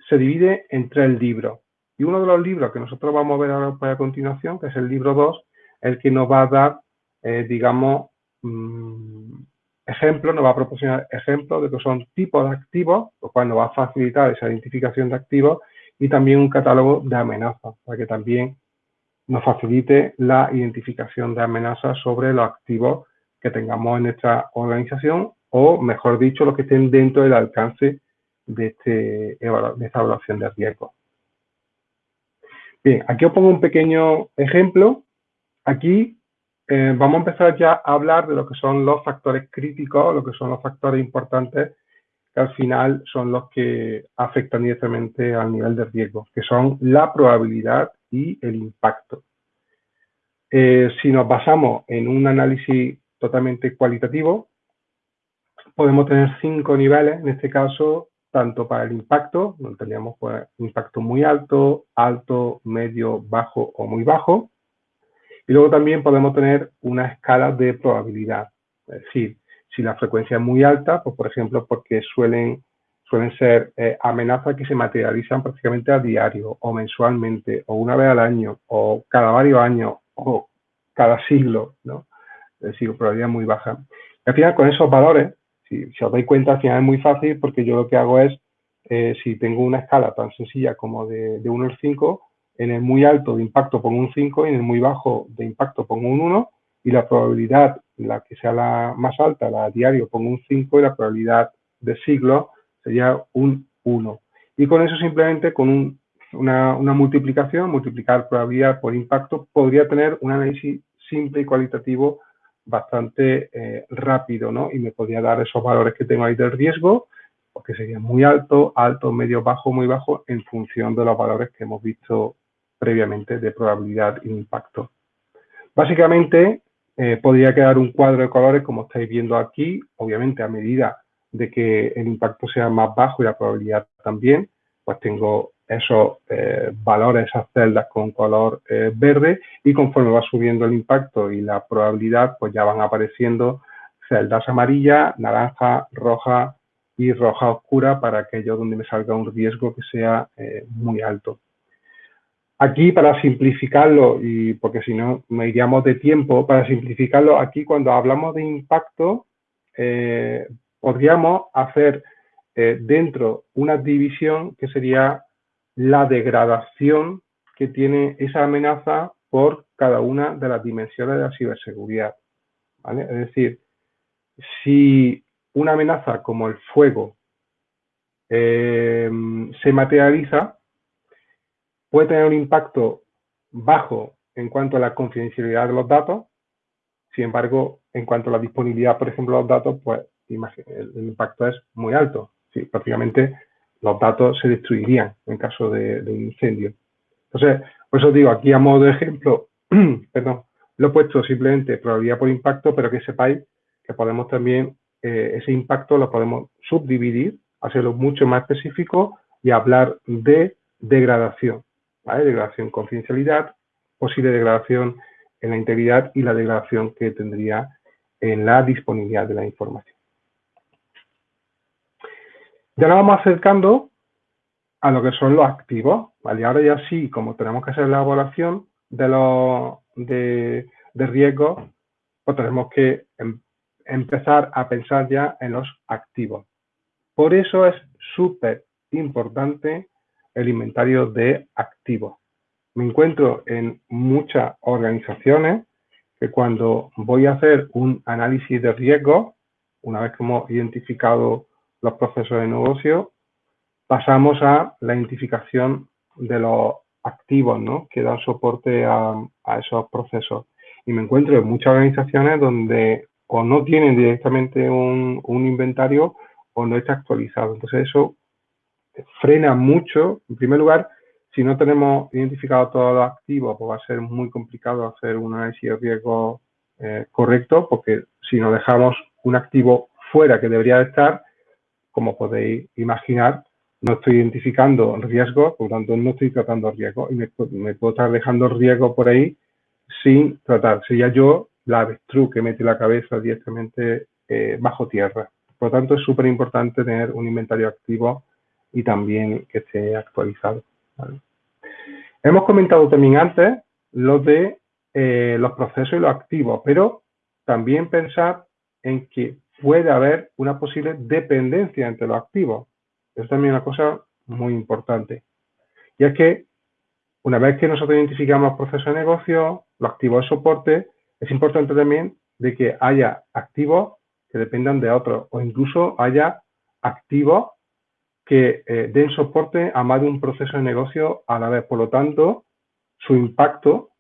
Speaker 1: se divide en tres libros. Y uno de los libros que nosotros vamos a ver ahora a continuación, que es el libro 2, el que nos va a dar, eh, digamos, mm, ejemplos, nos va a proporcionar ejemplos de que son tipos de activos, lo cual nos va a facilitar esa identificación de activos y también un catálogo de amenazas, para que también nos facilite la identificación de amenazas sobre los activos que tengamos en nuestra organización o, mejor dicho, los que estén dentro del alcance de, este, de esta evaluación de riesgo. Bien, aquí os pongo un pequeño ejemplo Aquí eh, vamos a empezar ya a hablar de lo que son los factores críticos, lo que son los factores importantes que al final son los que afectan directamente al nivel de riesgo, que son la probabilidad y el impacto. Eh, si nos basamos en un análisis totalmente cualitativo, podemos tener cinco niveles, en este caso, tanto para el impacto, donde tendríamos pues, impacto muy alto, alto, medio, bajo o muy bajo. Y luego también podemos tener una escala de probabilidad. Es decir, si la frecuencia es muy alta, pues por ejemplo, porque suelen, suelen ser eh, amenazas que se materializan prácticamente a diario o mensualmente o una vez al año o cada varios años o cada siglo, ¿no? Es decir, probabilidad muy baja. Y al final, con esos valores, si, os dais cuenta, al final es muy fácil porque yo lo que hago es, eh, si tengo una escala tan sencilla como de, de 1 al 5, en el muy alto de impacto pongo un 5 y en el muy bajo de impacto pongo un 1 y la probabilidad, la que sea la más alta, la diario, pongo un 5 y la probabilidad de siglo sería un 1. Y con eso simplemente, con una, una, multiplicación, multiplicar probabilidad por impacto, podría tener un análisis simple y cualitativo bastante eh, rápido, ¿no? Y me podría dar esos valores que tengo ahí del riesgo, porque sería muy alto, alto, medio, bajo, muy bajo, en función de los valores que hemos visto previamente de probabilidad e impacto. Básicamente, eh, podría quedar un cuadro de colores como estáis viendo aquí, obviamente a medida de que el impacto sea más bajo y la probabilidad también, pues tengo esos eh, valores, esas celdas con color eh, verde y conforme va subiendo el impacto y la probabilidad, pues ya van apareciendo celdas amarillas, naranja, roja y roja oscura para aquello donde me salga un riesgo que sea muy alto. Aquí, para simplificarlo, y porque si no me iríamos de tiempo, para simplificarlo, aquí cuando hablamos de impacto, podríamos hacer dentro una división que sería la degradación que tiene esa amenaza por cada una de las dimensiones de la ciberseguridad. Es decir, si una amenaza como el fuego eh, se materializa, puede tener un impacto bajo en cuanto a la confidencialidad de los datos, sin embargo, en cuanto a la disponibilidad, por ejemplo, de los datos, pues el, impacto es muy alto. Sí, prácticamente los datos se destruirían en caso de, un incendio. Entonces, por eso digo, aquí a modo de ejemplo, (clears throat) perdón, lo he puesto simplemente probabilidad por impacto, pero que sepáis que podemos también, eh, ese impacto lo podemos subdividir, hacerlo mucho más específico y hablar de degradación, Degradación confidencialidad, posible degradación en la integridad y la degradación que tendría en la disponibilidad de la información. Ya nos vamos acercando a lo que son los activos, ¿vale? Ahora ya sí, como tenemos que hacer la evaluación de los de, riesgos, pues tenemos que em, empezar a pensar ya en los activos. Por eso es súper importante el inventario de activos. Me encuentro en muchas organizaciones que cuando voy a hacer un análisis de riesgo, una vez que hemos identificado los procesos de negocio, pasamos a la identificación de los activos ¿no? que dan soporte a, esos procesos. Y me encuentro en muchas organizaciones donde o no tienen directamente un, inventario o no está actualizado. Entonces eso frena mucho. En primer lugar, si no tenemos identificado todos los activos, pues va a ser muy complicado hacer un análisis de riesgo eh, correcto, porque si nos dejamos un activo fuera que debería estar, como podéis imaginar, no estoy identificando riesgos, por lo tanto no estoy tratando riesgos y me, puedo estar dejando riesgo por ahí sin tratar. Sería yo la avestruz que mete la cabeza directamente eh, bajo tierra. Por lo tanto, es súper importante tener un inventario activo y también que esté actualizado. Hemos comentado también antes lo de eh, los procesos y los activos, pero también pensar en que puede haber una posible dependencia entre los activos. Es también una cosa muy importante. Y es que una vez que nosotros identificamos procesos de negocio, los activos de soporte, es importante también de que haya activos que dependan de otros o incluso haya activos que eh, den soporte a más de un proceso de negocio a la vez. Por lo tanto, su impacto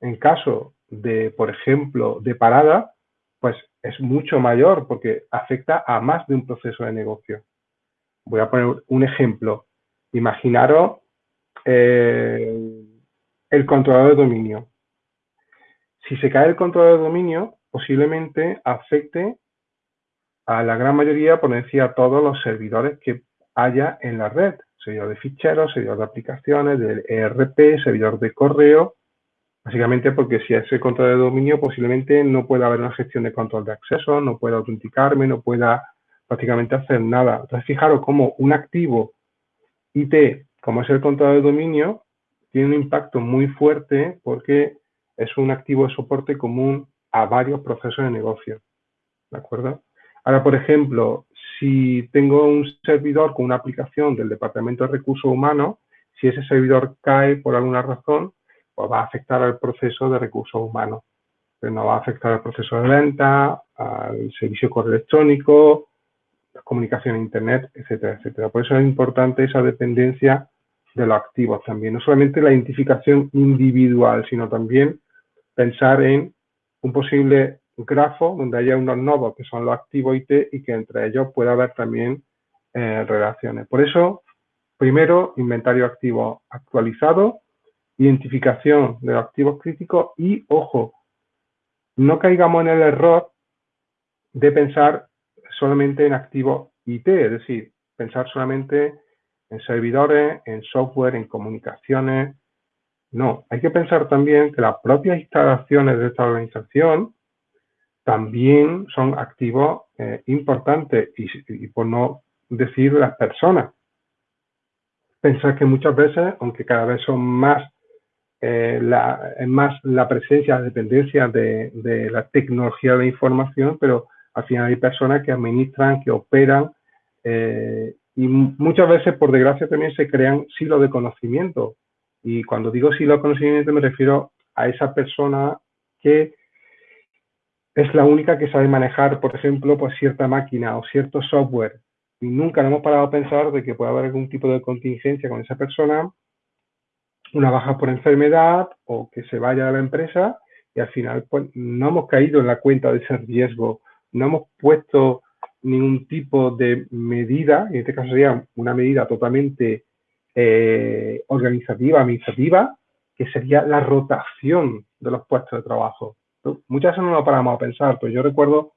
Speaker 1: en caso de, por ejemplo, de parada, pues es mucho mayor porque afecta a más de un proceso de negocio. Voy a poner un ejemplo. Imaginaros eh, el controlador de dominio. Si se cae el controlador de dominio, posiblemente afecte a la gran mayoría, por decir, a todos los servidores que haya en la red. Servidor de ficheros, servidor de aplicaciones, del ERP, servidor de correo. Básicamente porque si ese control de dominio posiblemente no pueda haber una gestión de control de acceso, no pueda autenticarme, no pueda prácticamente hacer nada. Entonces, fijaros cómo un activo IT, como es el control de dominio, tiene un impacto muy fuerte porque es un activo de soporte común a varios procesos de negocio. ¿De acuerdo? Ahora, por ejemplo, si tengo un servidor con una aplicación del Departamento de Recursos Humanos, si ese servidor cae por alguna razón, pues va a afectar al proceso de recursos humanos. Pero no va a afectar al proceso de venta, al servicio correo electrónico, la comunicación a Internet, etcétera, etcétera. Por eso es importante esa dependencia de los activos también. No solamente la identificación individual, sino también pensar en un posible grafo donde haya unos nodos que son los activos IT y que entre ellos pueda haber también eh, relaciones. Por eso, primero, inventario activo actualizado, identificación de los activos críticos y, ojo, no caigamos en el error de pensar solamente en activos IT, es decir, pensar solamente en servidores, en software, en comunicaciones. No, hay que pensar también que las propias instalaciones de esta organización también son activos eh, importantes y, por no decir las personas. Pensar que muchas veces, aunque cada vez son más, eh, la, más la presencia, la dependencia de, la tecnología de información, pero al final hay personas que administran, que operan eh, y muchas veces, por desgracia, también se crean silos de conocimiento. Y cuando digo silos de conocimiento me refiero a esa persona que es la única que sabe manejar, por ejemplo, pues cierta máquina o cierto software. Y nunca hemos parado a pensar de que puede haber algún tipo de contingencia con esa persona, una baja por enfermedad o que se vaya de la empresa y al final pues no hemos caído en la cuenta de ese riesgo, no hemos puesto ningún tipo de medida, en este caso sería una medida totalmente eh, organizativa, administrativa, que sería la rotación de los puestos de trabajo. Muchas veces no lo paramos a pensar, pero yo recuerdo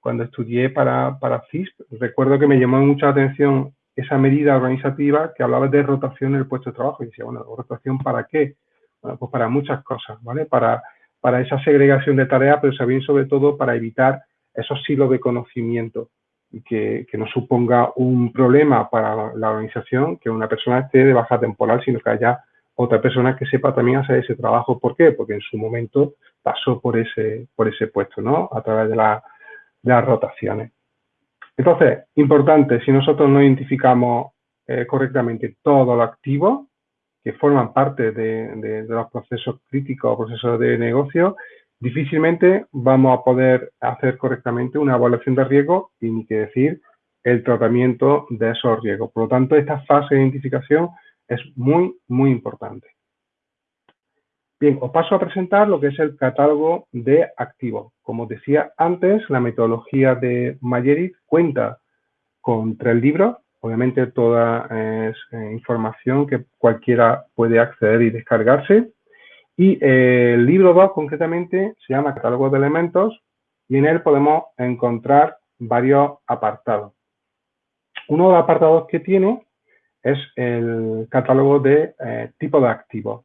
Speaker 1: cuando estudié para, para CISP, recuerdo que me llamó mucha atención esa medida organizativa que hablaba de rotación en el puesto de trabajo. Y decía, bueno, ¿rotación para qué? Bueno, pues para muchas cosas, ¿vale? Para, para esa segregación de tareas, pero también sobre todo para evitar esos silos de conocimiento y que, que no suponga un problema para la organización que una persona esté de baja temporal, sino que haya otra persona que sepa también hacer ese trabajo. ¿Por qué? Porque en su momento pasó por ese, por ese puesto, ¿no? A través de, la, de las rotaciones. Entonces, importante, si nosotros no identificamos eh, correctamente todos los activos que forman parte de, los procesos críticos o procesos de negocio, difícilmente vamos a poder hacer correctamente una evaluación de riesgo y ni que decir el tratamiento de esos riesgos. Por lo tanto, esta fase de identificación es muy, muy importante. Bien, os paso a presentar lo que es el catálogo de activos. Como decía antes, la metodología de Mayerit cuenta con tres libros. Obviamente toda es eh, información que cualquiera puede acceder y descargarse. Y eh, el libro 2 concretamente se llama Catálogo de Elementos y en él podemos encontrar varios apartados. Uno de los apartados que tiene es el catálogo de eh, tipo de activos.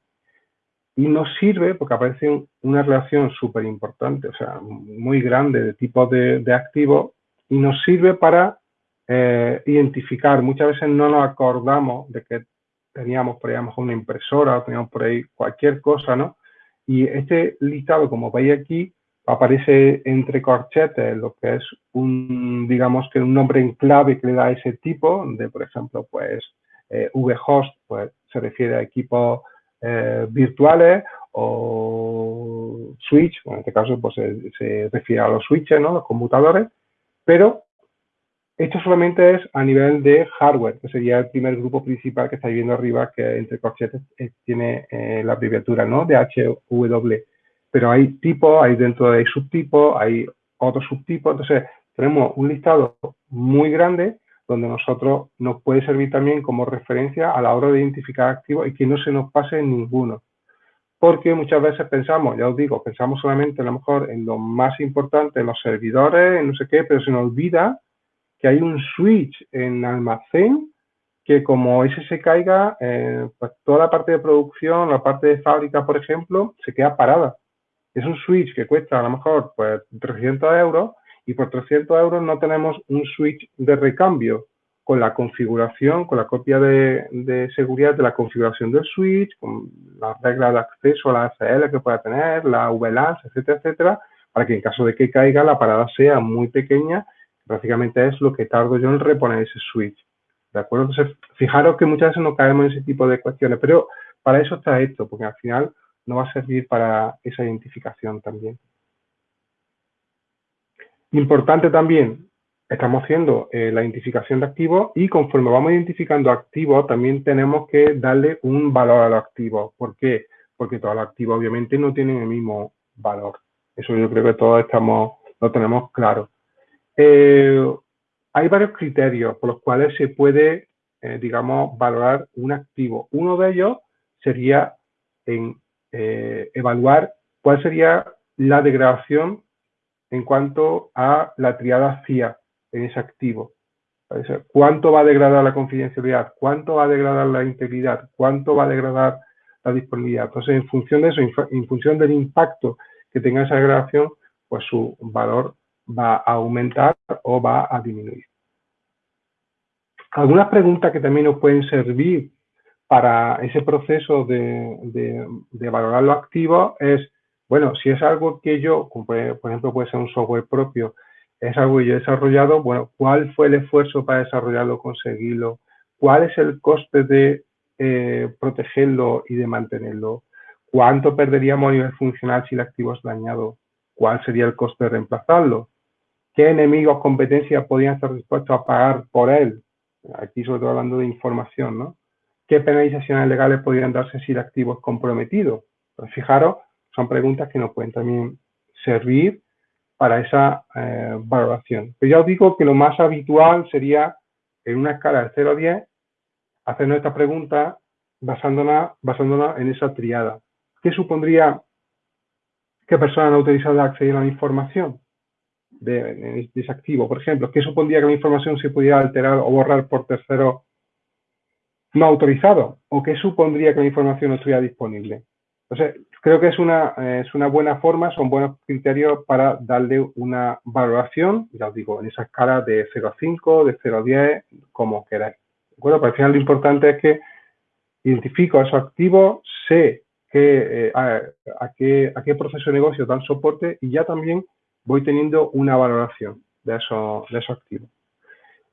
Speaker 1: Y nos sirve porque aparece una relación súper importante, o sea, muy grande de tipo de, de activos y nos sirve para eh, identificar. Muchas veces no nos acordamos de que teníamos por ahí a lo mejor una impresora o teníamos por ahí cualquier cosa, ¿no? Y este listado, como veis aquí, aparece entre corchetes lo que es un, digamos que un nombre en clave que le da ese tipo de, por ejemplo, pues eh, vhost, pues se refiere a equipos eh, virtuales o switch, en este caso pues se, refiere a los switches, ¿no? los conmutadores, pero esto solamente es a nivel de hardware, que sería el primer grupo principal que estáis viendo arriba, que entre corchetes eh, tiene eh, la abreviatura ¿no? de HW. Pero hay tipos, hay dentro de subtipos, hay otros subtipos, entonces tenemos un listado muy grande donde nosotros nos puede servir también como referencia a la hora de identificar activos y que no se nos pase ninguno. Porque muchas veces pensamos, ya os digo, pensamos solamente a lo mejor en lo más importante, en los servidores, en no sé qué, pero se nos olvida que hay un switch en almacén que como ese se caiga, eh, pues toda la parte de producción, la parte de fábrica, por ejemplo, se queda parada. Es un switch que cuesta a lo mejor pues 300 euros y por 300 euros no tenemos un switch de recambio con la configuración, con la copia de, seguridad de la configuración del switch, con las reglas de acceso a la ACL que pueda tener, la VLAN, etcétera, etcétera, para que en caso de que caiga la parada sea muy pequeña, prácticamente es lo que tardo yo en reponer ese switch. ¿De acuerdo? Entonces, fijaros que muchas veces no caemos en ese tipo de cuestiones, pero para eso está esto, porque al final nos va a servir para esa identificación también. Importante también, estamos haciendo eh, la identificación de activos y conforme vamos identificando activos, también tenemos que darle un valor a los activos. ¿Por qué? Porque todos los activos obviamente no tienen el mismo valor. Eso yo creo que todos estamos, lo tenemos claro. Eh, hay varios criterios por los cuales se puede, eh, digamos, valorar un activo. Uno de ellos sería en evaluar cuál sería la degradación en cuanto a la triada CIA en ese activo. ¿Cuánto va a degradar la confidencialidad? ¿Cuánto va a degradar la integridad? ¿Cuánto va a degradar la disponibilidad? Entonces, en función de eso, en función del impacto que tenga esa degradación, pues su valor va a aumentar o va a disminuir. Algunas preguntas que también nos pueden servir para ese proceso de, de valorar los activos es bueno, si es algo que yo, por ejemplo, puede ser un software propio, es algo que yo he desarrollado, bueno, ¿cuál fue el esfuerzo para desarrollarlo, conseguirlo? ¿Cuál es el coste de eh, protegerlo y de mantenerlo? ¿Cuánto perderíamos a nivel funcional si el activo es dañado? ¿Cuál sería el coste de reemplazarlo? ¿Qué enemigos, competencias podrían estar dispuestos a pagar por él? Aquí sobre todo hablando de información, ¿no? ¿Qué penalizaciones legales podrían darse si el activo es comprometido? Pues fijaros son preguntas que nos pueden también servir para esa eh, valoración. Pero ya os digo que lo más habitual sería en una escala de 0 a 10 hacernos esta pregunta basándonos, en esa triada. ¿Qué supondría que persona no ha utilizado acceder a la información de, ese activo? Por ejemplo, ¿qué supondría que la información se pudiera alterar o borrar por terceros no autorizados? ¿O qué supondría que la información no estuviera disponible? Entonces, creo que es una, es una buena forma, son buenos criterios para darle una valoración, ya os digo, en esa escala de 0 a 5, de 0 a 10, como queráis. ¿De acuerdo? Pero al final lo importante es que identifico esos activos, sé que, eh, a, qué, a qué proceso de negocio dan soporte y ya también voy teniendo una valoración de esos, de esos activos.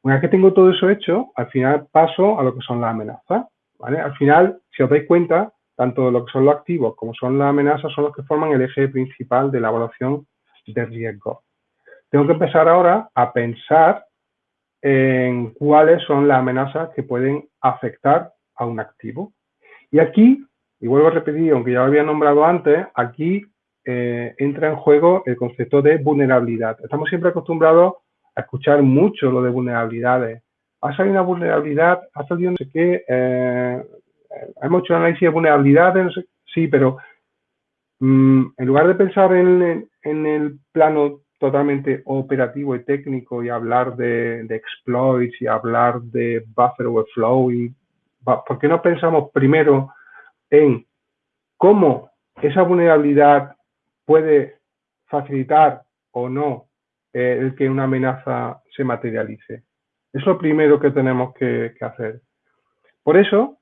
Speaker 1: Una vez que tengo todo eso hecho, al final paso a lo que son las amenazas. ¿vale? Al final, si os dais cuenta, tanto lo que son los activos como son las amenazas son los que forman el eje principal de la evaluación de riesgo. Tengo que empezar ahora a pensar en cuáles son las amenazas que pueden afectar a un activo. Y aquí, y vuelvo a repetir, aunque ya lo había nombrado antes, aquí eh, entra en juego el concepto de vulnerabilidad. Estamos siempre acostumbrados a escuchar mucho lo de vulnerabilidades. Ha salido una vulnerabilidad, ha salido no sé qué, eh, hemos hecho análisis de vulnerabilidades, sí, pero mm, en lugar de pensar en, el plano totalmente operativo y técnico y hablar de, exploits y hablar de buffer overflow, y, ¿por qué no pensamos primero en cómo esa vulnerabilidad puede facilitar o no eh, el que una amenaza se materialice? Es lo primero que tenemos que hacer. Por eso,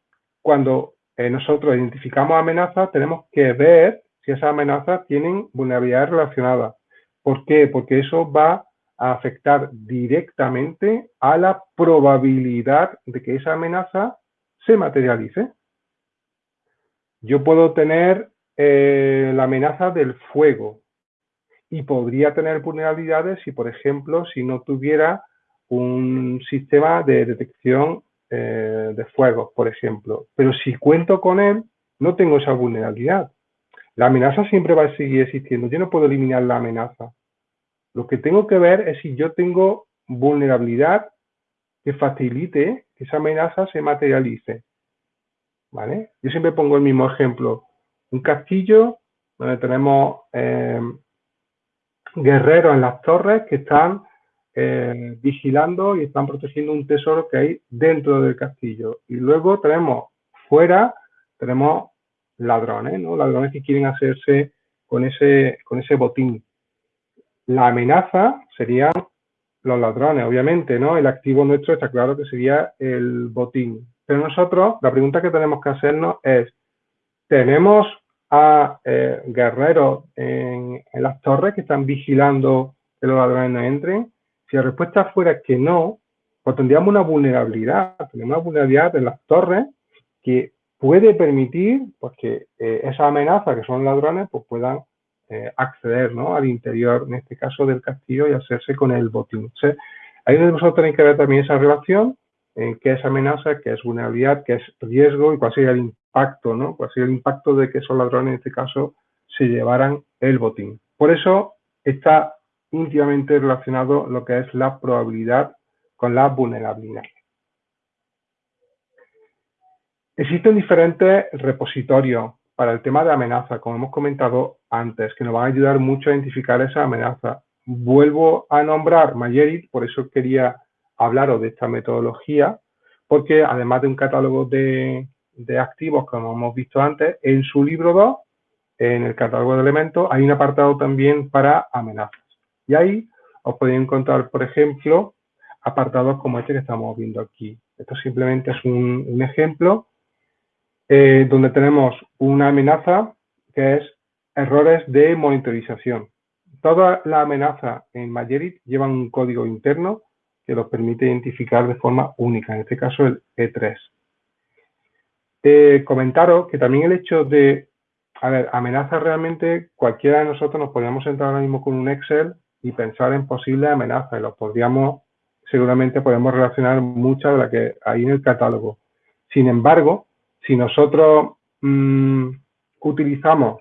Speaker 1: cuando eh, nosotros identificamos amenazas, tenemos que ver si esas amenazas tienen vulnerabilidades relacionadas. ¿Por qué? Porque eso va a afectar directamente a la probabilidad de que esa amenaza se materialice. Yo puedo tener eh, la amenaza del fuego y podría tener vulnerabilidades si, por ejemplo, si no tuviera un sistema de detección eh, de fuego, por ejemplo. Pero si cuento con él, no tengo esa vulnerabilidad. La amenaza siempre va a seguir existiendo. Yo no puedo eliminar la amenaza. Lo que tengo que ver es si yo tengo vulnerabilidad que facilite que esa amenaza se materialice. ¿Vale? Yo siempre pongo el mismo ejemplo. Un castillo donde tenemos eh, guerreros en las torres que están eh, vigilando y están protegiendo un tesoro que hay dentro del castillo. Y luego tenemos fuera, tenemos ladrones, ¿no? Ladrones que quieren hacerse con ese, con ese botín. La amenaza serían los ladrones, obviamente, ¿no? El activo nuestro está claro que sería el botín. Pero nosotros, la pregunta que tenemos que hacernos es, ¿tenemos a eh, guerreros en, las torres que están vigilando que los ladrones no entren? Si la respuesta fuera que no, pues tendríamos una vulnerabilidad, tenemos una vulnerabilidad en las torres que puede permitir pues, que eh, esas que son ladrones pues, puedan eh, acceder ¿no? al interior, en este caso del castillo, y hacerse con el botín. ahí nosotros tenéis que ver también esa relación en qué es amenaza, qué es vulnerabilidad, qué es riesgo y cuál sería el impacto, ¿no? cuál sería el impacto de que esos ladrones, en este caso, se llevaran el botín. Por eso está íntimamente relacionado lo que es la probabilidad con la vulnerabilidad. Existen diferentes repositorios para el tema de amenaza, como hemos comentado antes, que nos van a ayudar mucho a identificar esa amenaza. Vuelvo a nombrar Mayerit, por eso quería hablaros de esta metodología, porque además de un catálogo de, activos, como hemos visto antes, en su libro 2, en el catálogo de elementos, hay un apartado también para amenazas. Y ahí os podéis encontrar, por ejemplo, apartados como este que estamos viendo aquí. Esto simplemente es un ejemplo eh, donde tenemos una amenaza que es errores de monitorización. Toda la amenaza en Magerit llevan un código interno que los permite identificar de forma única, en este caso el E3. Eh, comentaros que también el hecho de, a ver, amenazas realmente, cualquiera de nosotros nos podríamos entrar ahora mismo con un Excel y pensar en posibles amenazas, y los podríamos, seguramente podemos relacionar muchas de las que hay en el catálogo. Sin embargo, si nosotros mm, utilizamos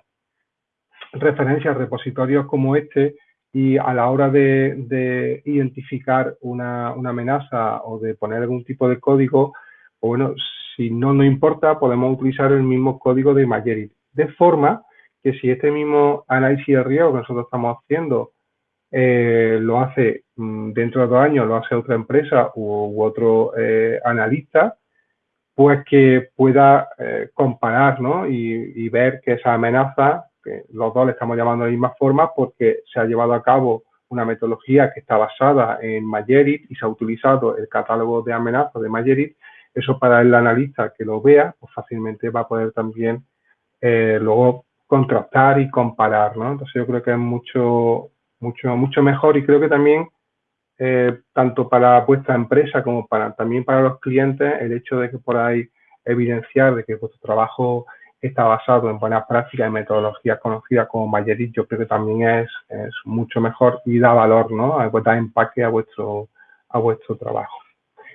Speaker 1: referencias, repositorios como este, y a la hora de, identificar una, amenaza o de poner algún tipo de código, pues bueno, si no nos importa, podemos utilizar el mismo código de Magerit. De forma que si este mismo análisis de riesgo que nosotros estamos haciendo eh, lo hace mm, dentro de dos años, lo hace otra empresa u, otro eh, analista, pues que pueda eh, comparar ¿no? y, ver que esa amenaza, que los dos le estamos llamando de la misma forma porque se ha llevado a cabo una metodología que está basada en Magerit y se ha utilizado el catálogo de amenazas de Magerit, eso para el analista que lo vea, pues fácilmente va a poder también luego contrastar y comparar, ¿no? Entonces yo creo que es mucho, mucho, mucho mejor y creo que también eh, tanto para vuestra empresa como para también para los clientes, el hecho de que podáis evidenciar de que vuestro trabajo está basado en buenas prácticas y metodologías conocidas como Mayerit, yo creo que también es, es mucho mejor y da valor, ¿no? Da empaque a vuestro, a vuestro trabajo.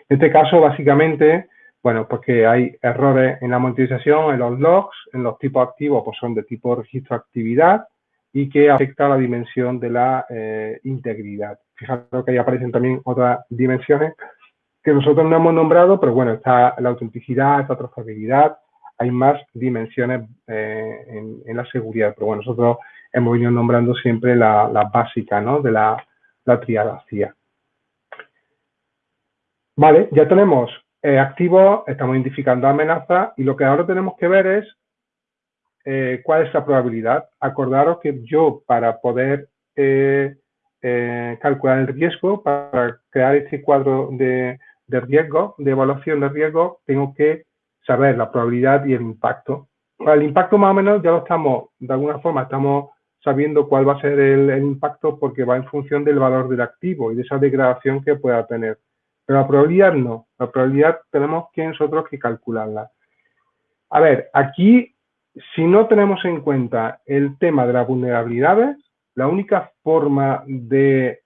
Speaker 1: En este caso, básicamente, bueno, porque hay errores en la monetización, en los logs, en los tipos activos, pues son de tipo registro actividad y que afecta a la dimensión de la eh, integridad. Fijaros que ahí aparecen también otras dimensiones que nosotros no hemos nombrado, pero bueno, está la autenticidad, la trazabilidad, hay más dimensiones eh, en, la seguridad, pero bueno, nosotros hemos venido nombrando siempre la, básica, ¿no? De la, la. Vale, ya tenemos eh, activos, estamos identificando amenazas y lo que ahora tenemos que ver es eh, cuál es la probabilidad. Acordaros que yo para poder eh, calcular el riesgo, para crear este cuadro de, riesgo, de evaluación de riesgo, tengo que saber la probabilidad y el impacto. el impacto más o menos ya lo estamos, de alguna forma, estamos sabiendo cuál va a ser el, impacto porque va en función del valor del activo y de esa degradación que pueda tener. Pero la probabilidad no. La probabilidad tenemos que nosotros que calcularla. A ver, aquí, si no tenemos en cuenta el tema de las vulnerabilidades, la única forma de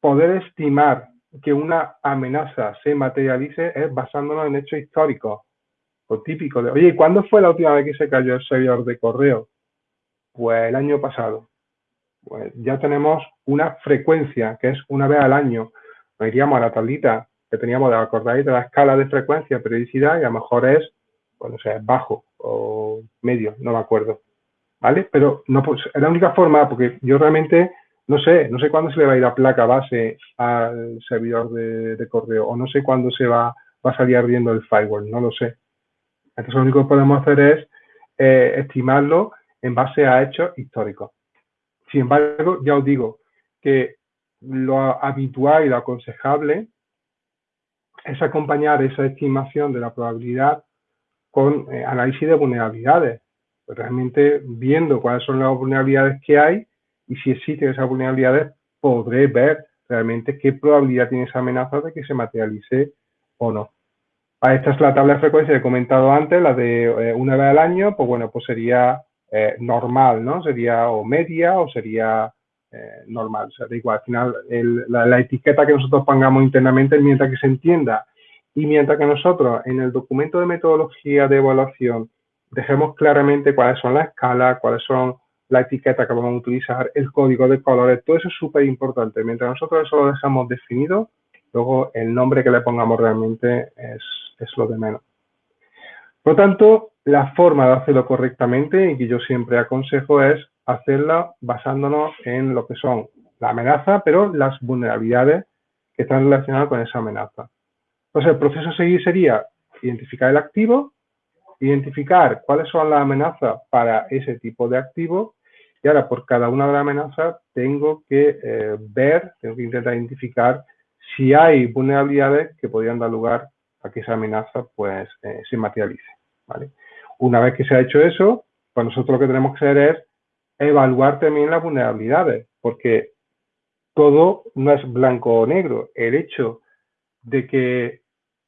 Speaker 1: poder estimar que una amenaza se materialice es basándonos en hechos históricos o típicos. De, Oye, ¿cuándo fue la última vez que se cayó el servidor de correo? Pues el año pasado. Pues ya tenemos una frecuencia que es una vez al año. Nos iríamos a la tablita que teníamos, ¿de acordáis? De la escala de frecuencia, periodicidad, y a lo mejor es, bueno, o sea, bajo o medio, no me acuerdo. ¿Vale? Pero no, pues, es la única forma, porque yo realmente no sé, no sé cuándo se le va a ir la placa base al servidor de, correo o no sé cuándo se va, va, a salir ardiendo el firewall, no lo sé. Entonces lo único que podemos hacer es eh, estimarlo en base a hechos históricos. Sin embargo, ya os digo que lo habitual y lo aconsejable es acompañar esa estimación de la probabilidad con eh, análisis de vulnerabilidades. Pues realmente viendo cuáles son las vulnerabilidades que hay y si existen esas vulnerabilidades, podré ver realmente qué probabilidad tiene esa amenaza de que se materialice o no. Ah, esta es la tabla de frecuencia que he comentado antes, la de eh, una vez al año, pues bueno, pues sería eh, normal, ¿no? Sería o media o sería normal, o sea, da igual, al final la, la, etiqueta que nosotros pongamos internamente, mientras que se entienda y mientras que nosotros en el documento de metodología de evaluación dejemos claramente cuáles son las escalas, cuáles son la etiqueta que vamos a utilizar, el código de colores, todo eso es súper importante. Mientras nosotros eso lo dejamos definido, luego el nombre que le pongamos realmente es, es lo de menos. Por lo tanto, la forma de hacerlo correctamente y que yo siempre aconsejo es hacerla basándonos en lo que son la amenaza, pero las vulnerabilidades que están relacionadas con esa amenaza. Entonces, el proceso a seguir sería identificar el activo, identificar cuáles son las amenazas para ese tipo de activo y ahora, por cada una de las amenazas, tengo que eh, ver, tengo que intentar identificar si hay vulnerabilidades que podrían dar lugar a que esa amenaza pues, eh, se materialice. ¿vale? Una vez que se ha hecho eso, pues nosotros lo que tenemos que hacer es evaluar también las vulnerabilidades, porque todo no es blanco o negro. El hecho de que,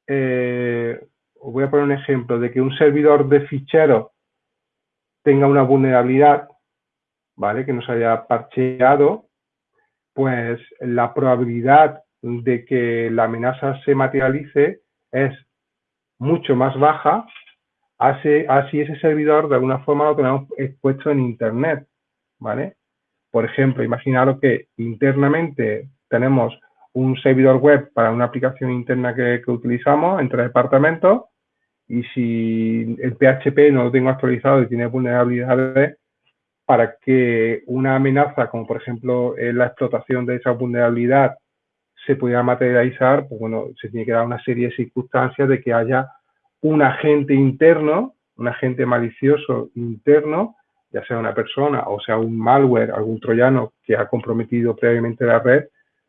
Speaker 1: eh, voy a poner un ejemplo, de que un servidor de ficheros tenga una vulnerabilidad ¿vale? Que no se haya parcheado, pues la probabilidad de que la amenaza se materialice es mucho más baja, así, así ese servidor de alguna forma lo tenemos expuesto en Internet, ¿vale? Por ejemplo, imaginaros que internamente tenemos un servidor web para una aplicación interna que, que utilizamos entre departamentos y si el PHP no lo tengo actualizado y tiene vulnerabilidades, para que una amenaza, como por ejemplo eh, la explotación de esa vulnerabilidad, se pudiera materializar, pues bueno, se tiene que dar una serie de circunstancias de que haya un agente interno, un agente malicioso interno, ya sea una persona o sea un malware, algún troyano que ha comprometido previamente la red,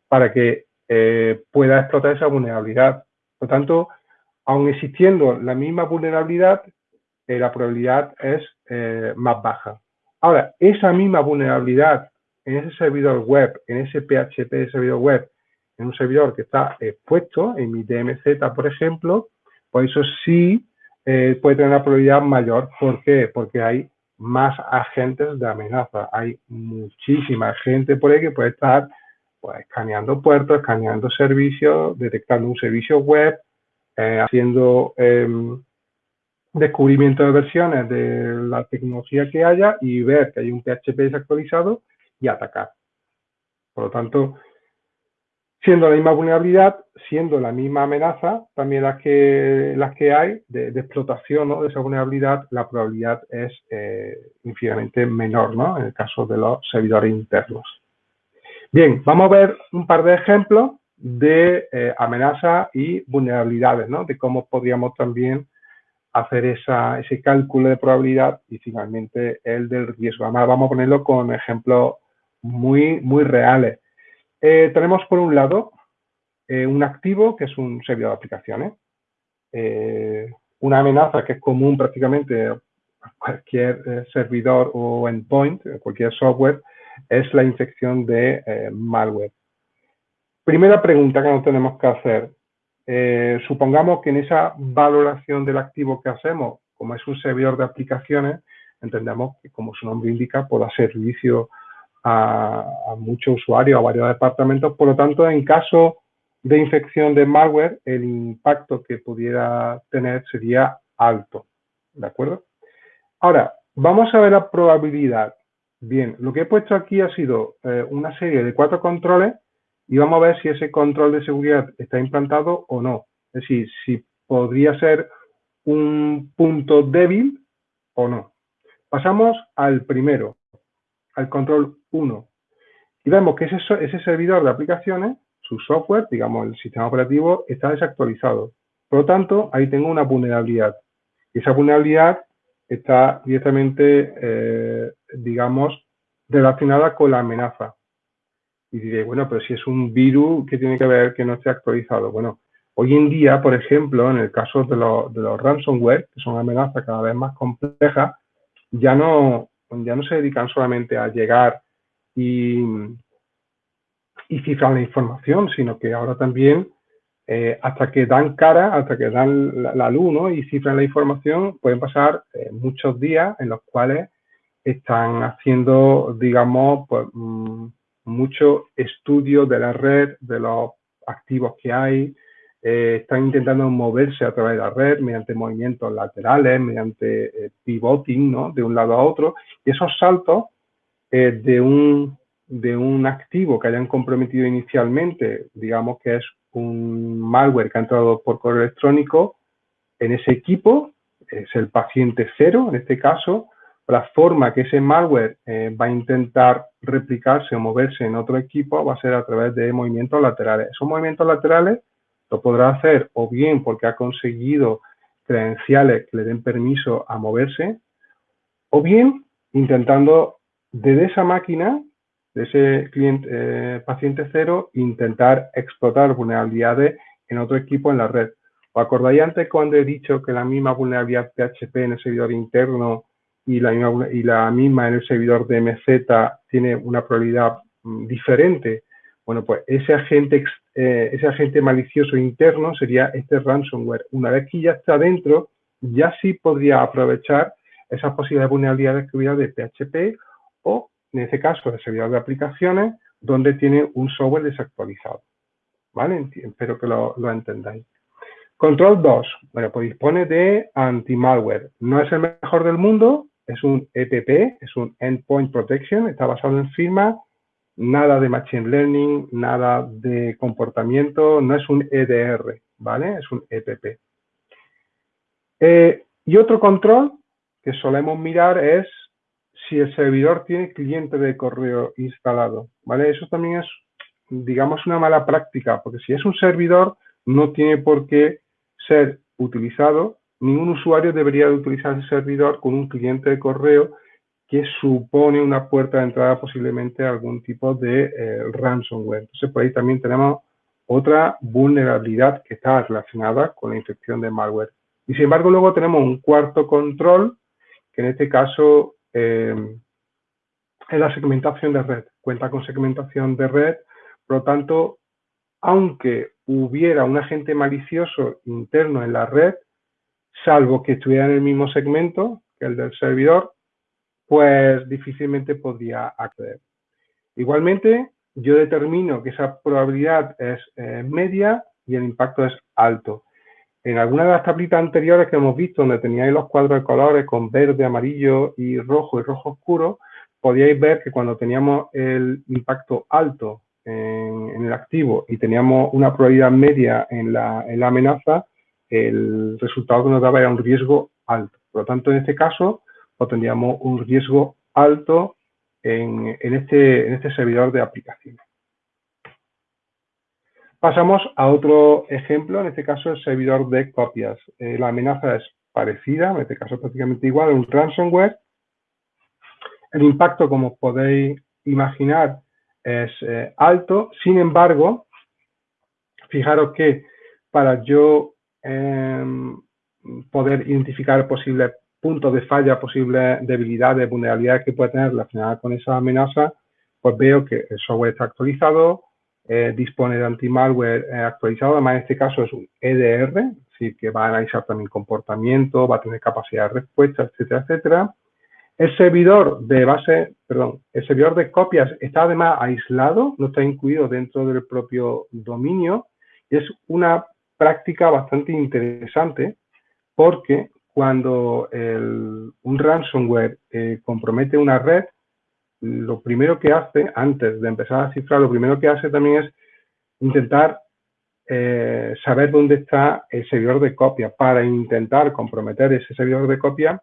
Speaker 1: para que eh, pueda explotar esa vulnerabilidad. Por tanto, aun existiendo la misma vulnerabilidad, eh, la probabilidad es más baja. Ahora, esa misma vulnerabilidad en ese servidor web, en ese PHP de servidor web, en un servidor que está expuesto, en mi DMZ, por ejemplo, pues eso sí eh, puede tener una probabilidad mayor. ¿Por qué? Porque hay más agentes de amenaza. Hay muchísima gente por ahí que puede estar pues, escaneando puertos, escaneando servicios, detectando un servicio web, eh, haciendo em, descubrimiento de versiones de la tecnología que haya y ver que hay un PHP desactualizado y atacar. Por lo tanto, siendo la misma vulnerabilidad, siendo la misma amenaza, también las que, las que hay de, explotación de esa vulnerabilidad, la probabilidad es eh, infinitamente menor ¿no? en el caso de los servidores internos. Bien, vamos a ver un par de ejemplos de eh, amenazas y vulnerabilidades, ¿no? de cómo podríamos también hacer esa, ese cálculo de probabilidad y finalmente el del riesgo. Además, vamos a ponerlo con ejemplos muy, reales. Eh, tenemos por un lado eh, un activo que es un servidor de aplicaciones. Eh, una amenaza que es común prácticamente a cualquier servidor o endpoint, cualquier software, es la infección de malware. Primera pregunta que nos tenemos que hacer. Eh, supongamos que en esa valoración del activo que hacemos, como es un servidor de aplicaciones, entendemos que, como su nombre indica, puede dar servicio a, muchos usuarios, a varios departamentos. Por lo tanto, en caso de infección de malware, el impacto que pudiera tener sería alto. ¿De acuerdo? Ahora, vamos a ver la probabilidad. Bien, lo que he puesto aquí ha sido eh, una serie de cuatro controles y vamos a ver si ese control de seguridad está implantado o no. Es decir, si podría ser un punto débil o no. Pasamos al primero, al control 1. Y vemos que ese, servidor de aplicaciones, su software, digamos el sistema operativo, está desactualizado. Por lo tanto, ahí tengo una vulnerabilidad. Y esa vulnerabilidad está directamente, eh, digamos, relacionada con la amenaza. Y diré, bueno, pero si es un virus, ¿qué tiene que ver que no esté actualizado? Bueno, hoy en día, por ejemplo, en el caso de, de los ransomware, que son amenazas cada vez más complejas, ya no, ya no se dedican solamente a llegar y, y cifrar la información, sino que ahora también eh, hasta que dan cara, hasta que dan la, luz ¿no? y cifran la información, pueden pasar eh, muchos días en los cuales están haciendo, digamos, pues, mm, mucho estudio de la red, de los activos que hay, eh, están intentando moverse a través de la red mediante movimientos laterales, mediante pivoting, ¿no? De un lado a otro, y esos saltos de, un, de un activo que hayan comprometido inicialmente, digamos que es un malware que ha entrado por correo electrónico en ese equipo, es el paciente cero en este caso, la forma que ese malware eh, va a intentar replicarse o moverse en otro equipo va a ser a través de movimientos laterales. Esos movimientos laterales lo podrá hacer o bien porque ha conseguido credenciales que le den permiso a moverse, o bien intentando desde esa máquina de ese cliente, eh, paciente cero, intentar explotar vulnerabilidades en otro equipo en la red. ¿Os acordáis antes cuando he dicho que la misma vulnerabilidad PHP en el servidor interno y la misma, y la misma en el servidor de MZ tiene una probabilidad mm, diferente? Bueno, pues ese agente, eh, ese agente malicioso interno sería este ransomware. Una vez que ya está dentro, ya sí podría aprovechar esas posibles vulnerabilidades que hubiera de PHP o en este caso el servidor de aplicaciones, donde tiene un software desactualizado. ¿Vale? Espero que lo, entendáis. Control 2, bueno, pues dispone de anti-malware. No es el mejor del mundo, es un EPP, es un Endpoint Protection, está basado en firma, nada de Machine Learning, nada de comportamiento, no es un EDR, ¿vale? Es un EPP. Eh, y otro control que solemos mirar es si el servidor tiene cliente de correo instalado, ¿vale? Eso también es, digamos, una mala práctica, porque si es un servidor, no tiene por qué ser utilizado, ningún usuario debería de utilizar el servidor con un cliente de correo que supone una puerta de entrada posiblemente a algún tipo de eh, ransomware. Entonces, por ahí también tenemos otra vulnerabilidad que está relacionada con la infección de malware. Y sin embargo, luego tenemos un cuarto control, que en este caso eh, es la segmentación de red. Cuenta con segmentación de red, por lo tanto, aunque hubiera un agente malicioso interno en la red, salvo que estuviera en el mismo segmento que el del servidor, pues difícilmente podría acceder. Igualmente, yo determino que esa probabilidad es eh, media y el impacto es alto. En algunas de las tablitas anteriores que hemos visto, donde teníais los cuadros de colores con verde, amarillo y rojo y rojo oscuro, podíais ver que cuando teníamos el impacto alto en, el activo y teníamos una probabilidad media en la, amenaza, el resultado que nos daba era un riesgo alto. Por lo tanto, en este caso, pues tendríamos un riesgo alto en, este, en este servidor de aplicaciones. Pasamos a otro ejemplo, en este caso el servidor de copias. Eh, la amenaza es parecida, en este caso prácticamente igual, un ransomware. El impacto, como podéis imaginar, es eh, alto. Sin embargo, fijaros que para yo em, poder identificar posibles puntos de falla, posibles debilidades, vulnerabilidades que puede tener relacionadas con esa amenaza, pues veo que el software está actualizado, eh, dispone de anti-malware eh, actualizado, además en este caso es un EDR, es que va a analizar también comportamiento, va a tener capacidad de respuesta, etcétera, etcétera. El servidor de base, perdón, el servidor de copias está además aislado, no está incluido dentro del propio dominio. Es una práctica bastante interesante porque cuando un ransomware eh, compromete una red, lo primero que hace, antes de empezar a cifrar, lo primero que hace también es intentar eh, saber dónde está el servidor de copia para intentar comprometer ese servidor de copia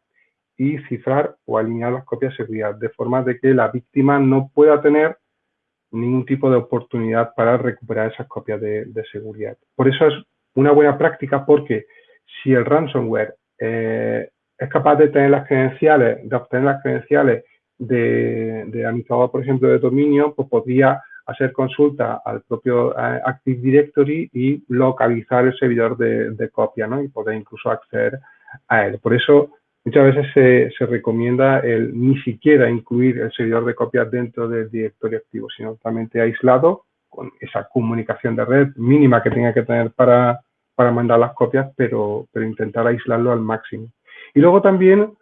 Speaker 1: y cifrar o eliminar las copias de seguridad, de forma de que la víctima no pueda tener ningún tipo de oportunidad para recuperar esas copias de, seguridad. Por eso es una buena práctica porque si el ransomware eh, es capaz de tener las credenciales, de obtener las credenciales de, de administrador, por ejemplo, de dominio, pues podría hacer consulta al propio eh, Active Directory y localizar el servidor de, copia, ¿no? Y poder incluso acceder a él. Por eso muchas veces se, recomienda el ni siquiera incluir el servidor de copia dentro del directorio activo, sino totalmente aislado con esa comunicación de red mínima que tenga que tener para, para mandar las copias, pero, pero intentar aislarlo al máximo. Y luego también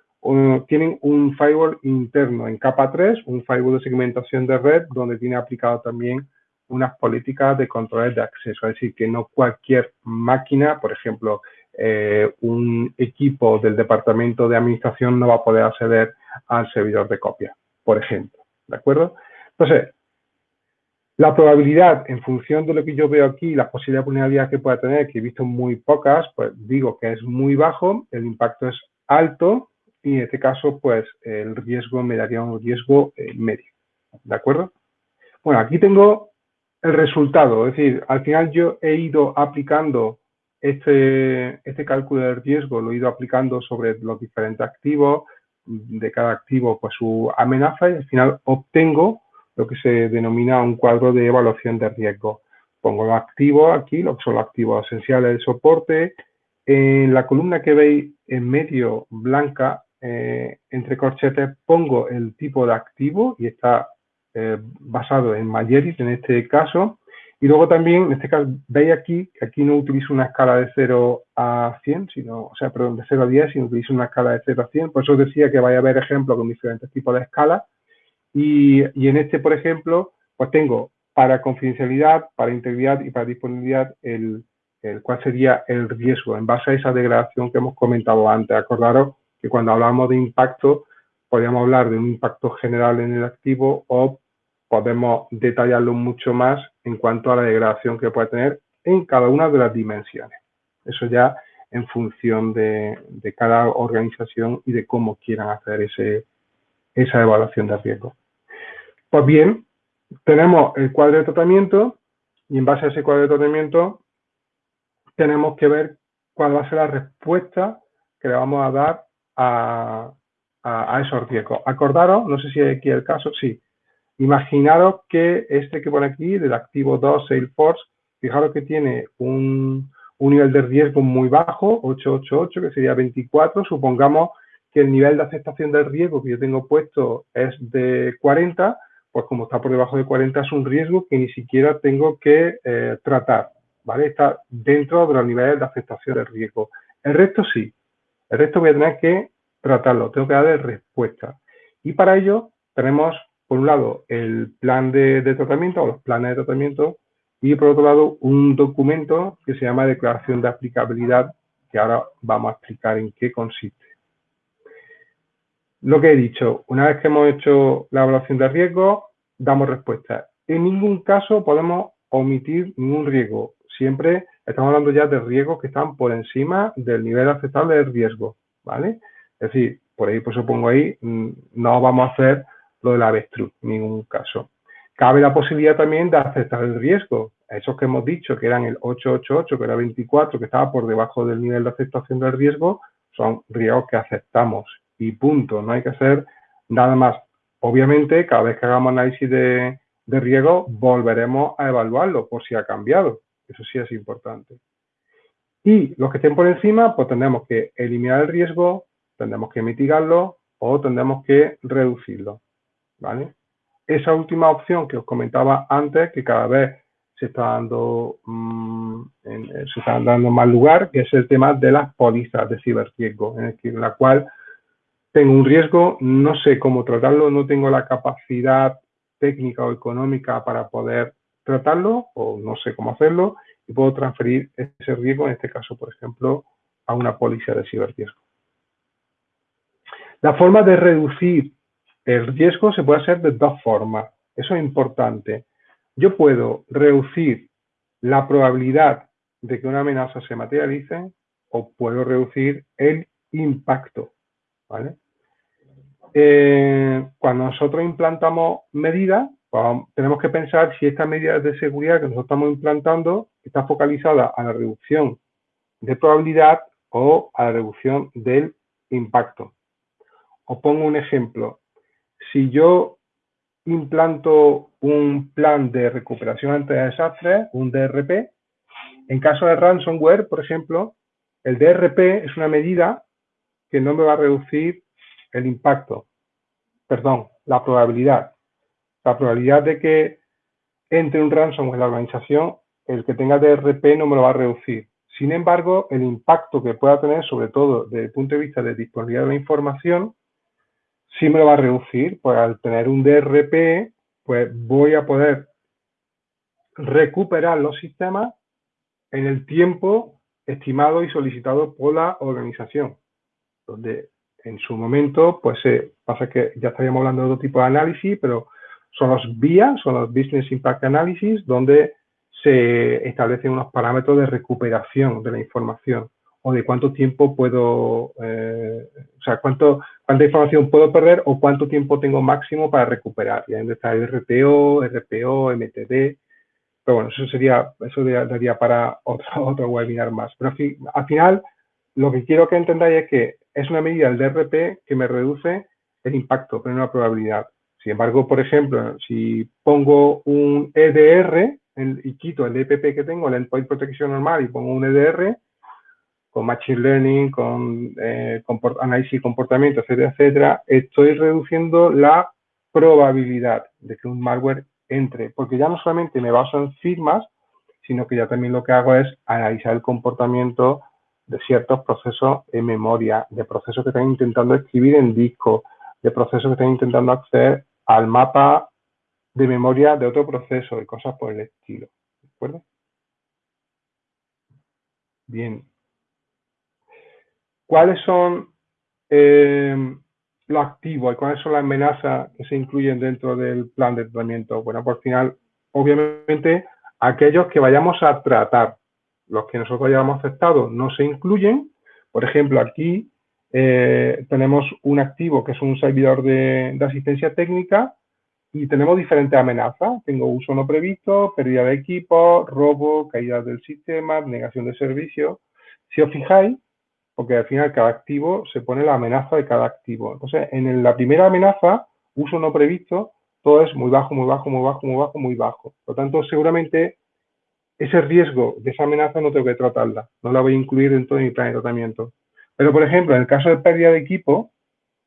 Speaker 1: tienen un firewall interno en capa 3, un firewall de segmentación de red, donde tiene aplicado también unas políticas de control de acceso, es decir, que no cualquier máquina, por ejemplo, eh, un equipo del departamento de administración no va a poder acceder al servidor de copia, por ejemplo, ¿de acuerdo? Entonces, la probabilidad, en función de lo que yo veo aquí, la posibilidad de vulnerabilidad que pueda tener, que he visto muy pocas, pues digo que es muy bajo, el impacto es alto, y en este caso, pues el riesgo me daría un riesgo eh, medio. ¿De acuerdo? Bueno, aquí tengo el resultado, es decir, al final yo he ido aplicando este, este cálculo de riesgo, lo he ido aplicando sobre los diferentes activos, de cada activo pues su amenaza y al final obtengo lo que se denomina un cuadro de evaluación de riesgo. Pongo los activos aquí, lo que son los activos esenciales de soporte. En la columna que veis en medio blanca eh, entre corchetes pongo el tipo de activo y está eh, basado en Mayeris en este caso. Y luego también, en este caso, veis aquí que aquí no utilizo una escala de 0 a 100, sino, o sea, perdón, de 0 a 10, sino utilizo una escala de 0 a 100. Por eso decía que vaya a haber ejemplos con diferentes tipos de escalas. Y, en este, por ejemplo, pues tengo para confidencialidad, para integridad y para disponibilidad el, cuál sería el riesgo en base a esa degradación que hemos comentado antes. Acordaros que cuando hablamos de impacto, podríamos hablar de un impacto general en el activo o podemos detallarlo mucho más en cuanto a la degradación que puede tener en cada una de las dimensiones. Eso ya en función de, cada organización y de cómo quieran hacer ese, esa evaluación de riesgo. Pues bien, tenemos el cuadro de tratamiento y en base a ese cuadro de tratamiento tenemos que ver cuál va a ser la respuesta que le vamos a dar a, esos riesgos. Acordaros, no sé si hay aquí el caso, sí. Imaginaros que este que pone aquí, del activo 2 Salesforce, fijaros que tiene un, nivel de riesgo muy bajo, 888, que sería 24. Supongamos que el nivel de aceptación del riesgo que yo tengo puesto es de 40, pues como está por debajo de 40 es un riesgo que ni siquiera tengo que eh, tratar, ¿vale? Está dentro de los niveles de aceptación del riesgo. El resto sí, el resto voy a tener que tratarlo, tengo que darle respuesta. Y para ello tenemos, por un lado, el plan de, tratamiento o los planes de tratamiento y por otro lado, un documento que se llama declaración de aplicabilidad, que ahora vamos a explicar en qué consiste. Lo que he dicho, una vez que hemos hecho la evaluación de riesgo, damos respuesta. En ningún caso podemos omitir ningún riesgo. Siempre estamos hablando ya de riesgos que están por encima del nivel aceptable de riesgo, ¿vale? Es decir, por ahí, por eso pongo ahí, mm, no vamos a hacer lo del avestruz, en ningún caso. Cabe la posibilidad también de aceptar el riesgo. Esos que hemos dicho, que eran el 888, que era 24, que estaba por debajo del nivel de aceptación del riesgo, son riesgos que aceptamos y punto. No hay que hacer nada más. Obviamente, cada vez que hagamos análisis de, de riesgo, volveremos a evaluarlo por si ha cambiado. Eso sí es importante. Y los que estén por encima, pues tendremos que eliminar el riesgo, tendremos que mitigarlo o tendremos que reducirlo. ¿vale? Esa última opción que os comentaba antes, que cada vez se está dando, mm, eh, se está dando más lugar, que es el tema de las pólizas de ciberriesgo, en, en la cual tengo un riesgo, no sé cómo tratarlo, no tengo la capacidad técnica o económica para poder tratarlo o no sé cómo hacerlo y puedo transferir ese riesgo, en este caso, por ejemplo, a una póliza de ciberriesgo. La forma de reducir el riesgo se puede hacer de dos formas. Eso es importante. Yo puedo reducir la probabilidad de que una amenaza se materialice o puedo reducir el impacto. ¿vale? Eh, cuando nosotros implantamos medidas, pues, tenemos que pensar si esta medida de seguridad que nosotros estamos implantando está focalizada a la reducción de probabilidad o a la reducción del impacto. Os pongo un ejemplo. Si yo implanto un plan de recuperación ante desastres, un DRP, en caso de ransomware, por ejemplo, el DRP es una medida que no me va a reducir el impacto, perdón, la probabilidad. La probabilidad de que entre un ransomware en la organización, el que tenga DRP no me lo va a reducir. Sin embargo, el impacto que pueda tener, sobre todo desde el punto de vista de disponibilidad de la información, sí me lo va a reducir. Pues al tener un DRP, pues voy a poder recuperar los sistemas en el tiempo estimado y solicitado por la organización. Donde en su momento, pues eh, pasa que ya estaríamos hablando de otro tipo de análisis, pero son los BIA, son los Business Impact Analysis, donde se establecen unos parámetros de recuperación de la información o de cuánto tiempo puedo, eh, o sea, cuánto, cuánta información puedo perder o cuánto tiempo tengo máximo para recuperar. Y ahí está el RPO, RPO, MTD. Pero bueno, eso sería, eso daría para otro, (laughs) otro webinar más. Pero al final, lo que quiero que entendáis es que es una medida del DRP que me reduce el impacto, pero no la probabilidad. Sin embargo, por ejemplo, si pongo un EDR y quito el EPP que tengo, el Endpoint Protection normal, y pongo un EDR, con Machine Learning, con eh, análisis de comportamiento, etcétera, etcétera, estoy reduciendo la probabilidad de que un malware entre, porque ya no solamente me baso en firmas, sino que ya también lo que hago es analizar el comportamiento de ciertos procesos en memoria, de procesos que están intentando escribir en disco, de procesos que están intentando acceder al mapa de memoria de otro proceso y cosas por el estilo. ¿De acuerdo? Bien. ¿Cuáles son eh, los activos y cuáles son las amenazas que se incluyen dentro del plan de tratamiento? Bueno, por final, obviamente, aquellos que vayamos a tratar, los que nosotros hayamos aceptado no se incluyen. Por ejemplo, aquí eh, tenemos un activo que es un servidor de, asistencia técnica y tenemos diferentes amenazas. Tengo uso no previsto, pérdida de equipo, robo, caída del sistema, negación de servicio. Si os fijáis, porque al final cada activo se pone la amenaza de cada activo. Entonces, en la primera amenaza, uso no previsto, todo es muy bajo, muy bajo, muy bajo, muy bajo, muy bajo. Por lo tanto, seguramente ese riesgo de esa amenaza no tengo que tratarla. No la voy a incluir dentro de mi plan de tratamiento. Pero, por ejemplo, en el caso de pérdida de equipo,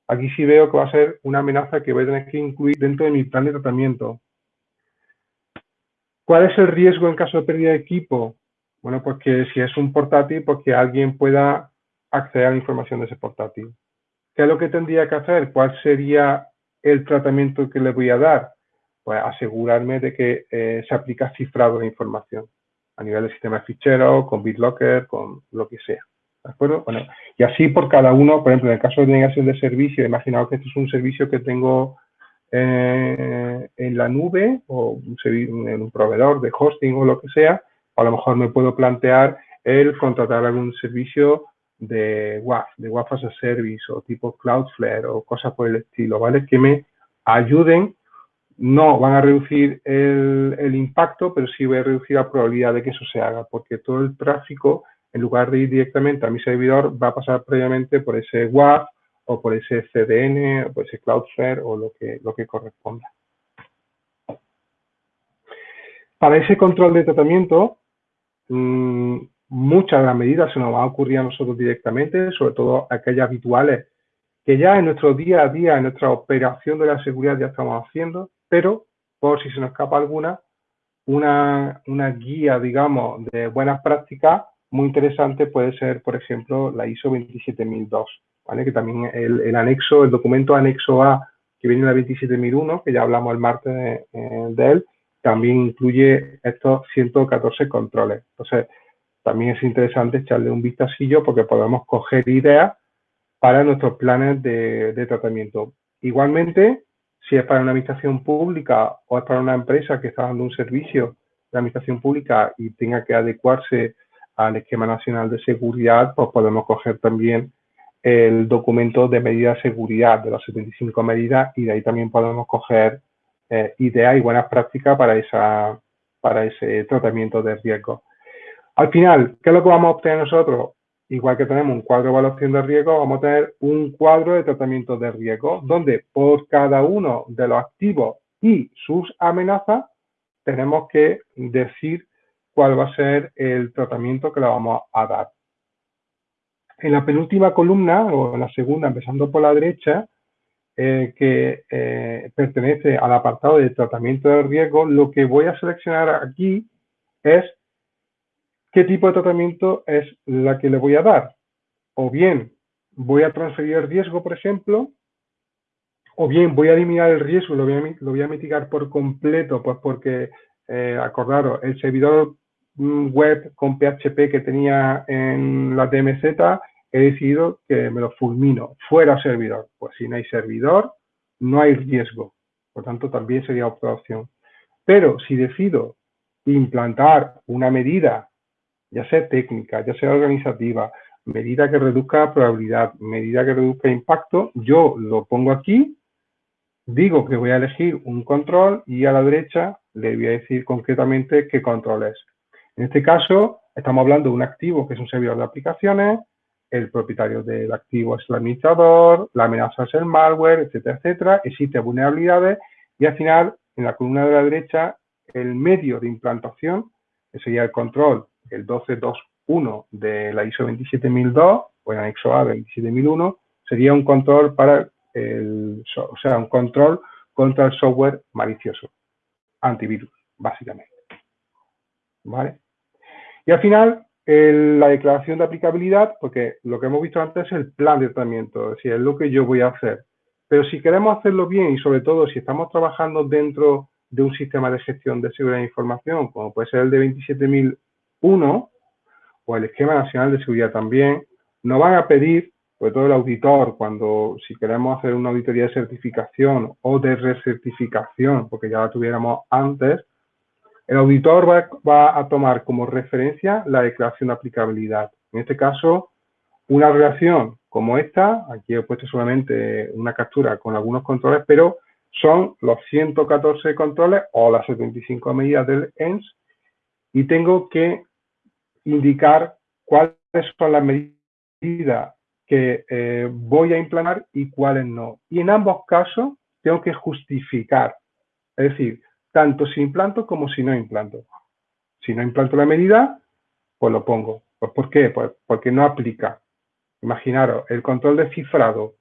Speaker 1: aquí sí veo que va a ser una amenaza que voy a tener que incluir dentro de mi plan de tratamiento. ¿Cuál es el riesgo en caso de pérdida de equipo? Bueno, pues que si es un portátil, pues que alguien pueda acceder a la información de ese portátil. ¿Qué es lo que tendría que hacer? ¿Cuál sería el tratamiento que le voy a dar? Pues asegurarme de que eh, se aplica cifrado la información a nivel del sistema de ficheros, con BitLocker, con lo que sea. ¿De acuerdo? Bueno, y así por cada uno, por ejemplo, en el caso de negación de servicio, imaginaos que este es un servicio que tengo eh, en la nube o en un proveedor de hosting o lo que sea, a lo mejor me puedo plantear el contratar algún servicio de WAF, de WAF as a Service o tipo Cloudflare o cosas por el estilo, ¿vale? Que me ayuden, no van a reducir el, impacto, pero sí voy a reducir la probabilidad de que eso se haga, porque todo el tráfico en lugar de ir directamente a mi servidor, va a pasar previamente por ese WAF o por ese CDN o por ese Cloudflare o lo que, lo que corresponda. Para ese control de tratamiento, mm, muchas de las medidas se nos van a ocurrir a nosotros directamente, sobre todo aquellas habituales que ya en nuestro día a día, en nuestra operación de la seguridad ya estamos haciendo, pero por si se nos escapa alguna, una, una guía, digamos, de buenas prácticas muy interesante puede ser, por ejemplo, la ISO 27002, ¿vale? que también el, anexo, el documento anexo A que viene en la 27001, que ya hablamos el martes de, eh, de él, también incluye estos 114 controles. Entonces, también es interesante echarle un vistacillo porque podemos coger ideas para nuestros planes de, de, tratamiento. Igualmente, si es para una administración pública o es para una empresa que está dando un servicio de Administración Pública y tenga que adecuarse al esquema nacional de seguridad, pues podemos coger también el documento de medidas de seguridad de las 75 medidas y de ahí también podemos coger eh, ideas y buenas prácticas para, esa, para ese tratamiento de riesgo. Al final, ¿qué es lo que vamos a obtener nosotros? Igual que tenemos un cuadro de evaluación de riesgo, vamos a tener un cuadro de tratamiento de riesgo, donde por cada uno de los activos y sus amenazas, tenemos que decir cuál va a ser el tratamiento que le vamos a dar. En la penúltima columna, o en la segunda, empezando por la derecha, eh, que eh, pertenece al apartado de tratamiento de riesgo, lo que voy a seleccionar aquí es qué tipo de tratamiento es la que le voy a dar. O bien voy a transferir el riesgo, por ejemplo, o bien voy a eliminar el riesgo, lo voy a, lo voy a mitigar por completo, pues porque, eh, acordaros, el servidor mm, web con PHP que tenía en la DMZ, he decidido que me lo fulmino, fuera servidor. Pues si no hay servidor, no hay riesgo. Por tanto, también sería otra opción. Pero si decido implantar una medida ya sea técnica, ya sea organizativa, medida que reduzca probabilidad, medida que reduzca impacto, yo lo pongo aquí, digo que voy a elegir un control y a la derecha le voy a decir concretamente qué control es. En este caso, estamos hablando de un activo que es un servidor de aplicaciones, el propietario del activo es el administrador, la amenaza es el malware, etcétera, etcétera, existen vulnerabilidades y al final, en la columna de la derecha, el medio de implantación, que sería el control el 12.2.1 de la ISO 27002 o el anexo A 27001 sería un control para el, o sea, un control contra el software malicioso, antivirus, básicamente. ¿Vale? Y al final, la declaración de aplicabilidad, porque lo que hemos visto antes es el plan de tratamiento, es decir, es lo que yo voy a hacer. Pero si queremos hacerlo bien y sobre todo si estamos trabajando dentro de un sistema de gestión de seguridad de información, como puede ser el de 27000 uno, o el esquema nacional de seguridad también, nos van a pedir, sobre todo el auditor, cuando si queremos hacer una auditoría de certificación o de recertificación, porque ya la tuviéramos antes, el auditor va, a tomar como referencia la declaración de aplicabilidad. En este caso, una relación como esta, aquí he puesto solamente una captura con algunos controles, pero son los 114 controles o las 75 medidas del ENS y tengo que indicar cuáles son las medidas que eh, voy a implantar y cuáles no. Y en ambos casos tengo que justificar, es decir, tanto si implanto como si no implanto. Si no implanto la medida, pues lo pongo. Pues ¿Por qué? Pues porque no aplica. Imaginaros, el control de cifrado.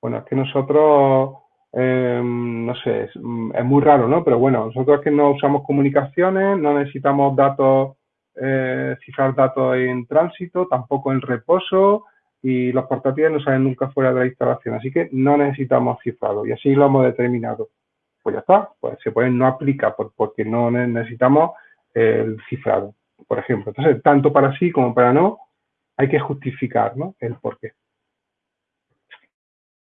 Speaker 1: Bueno, es que nosotros, em, no sé, es, es, muy raro, ¿no? Pero bueno, nosotros que no usamos comunicaciones, no necesitamos datos eh, cifrar datos en tránsito, tampoco en reposo y los portátiles no salen nunca fuera de la instalación, así que no necesitamos cifrado y así lo hemos determinado. Pues ya está, pues se puede no aplica porque no necesitamos el cifrado, por ejemplo. Entonces, tanto para sí como para no, hay que justificar ¿no? el por qué.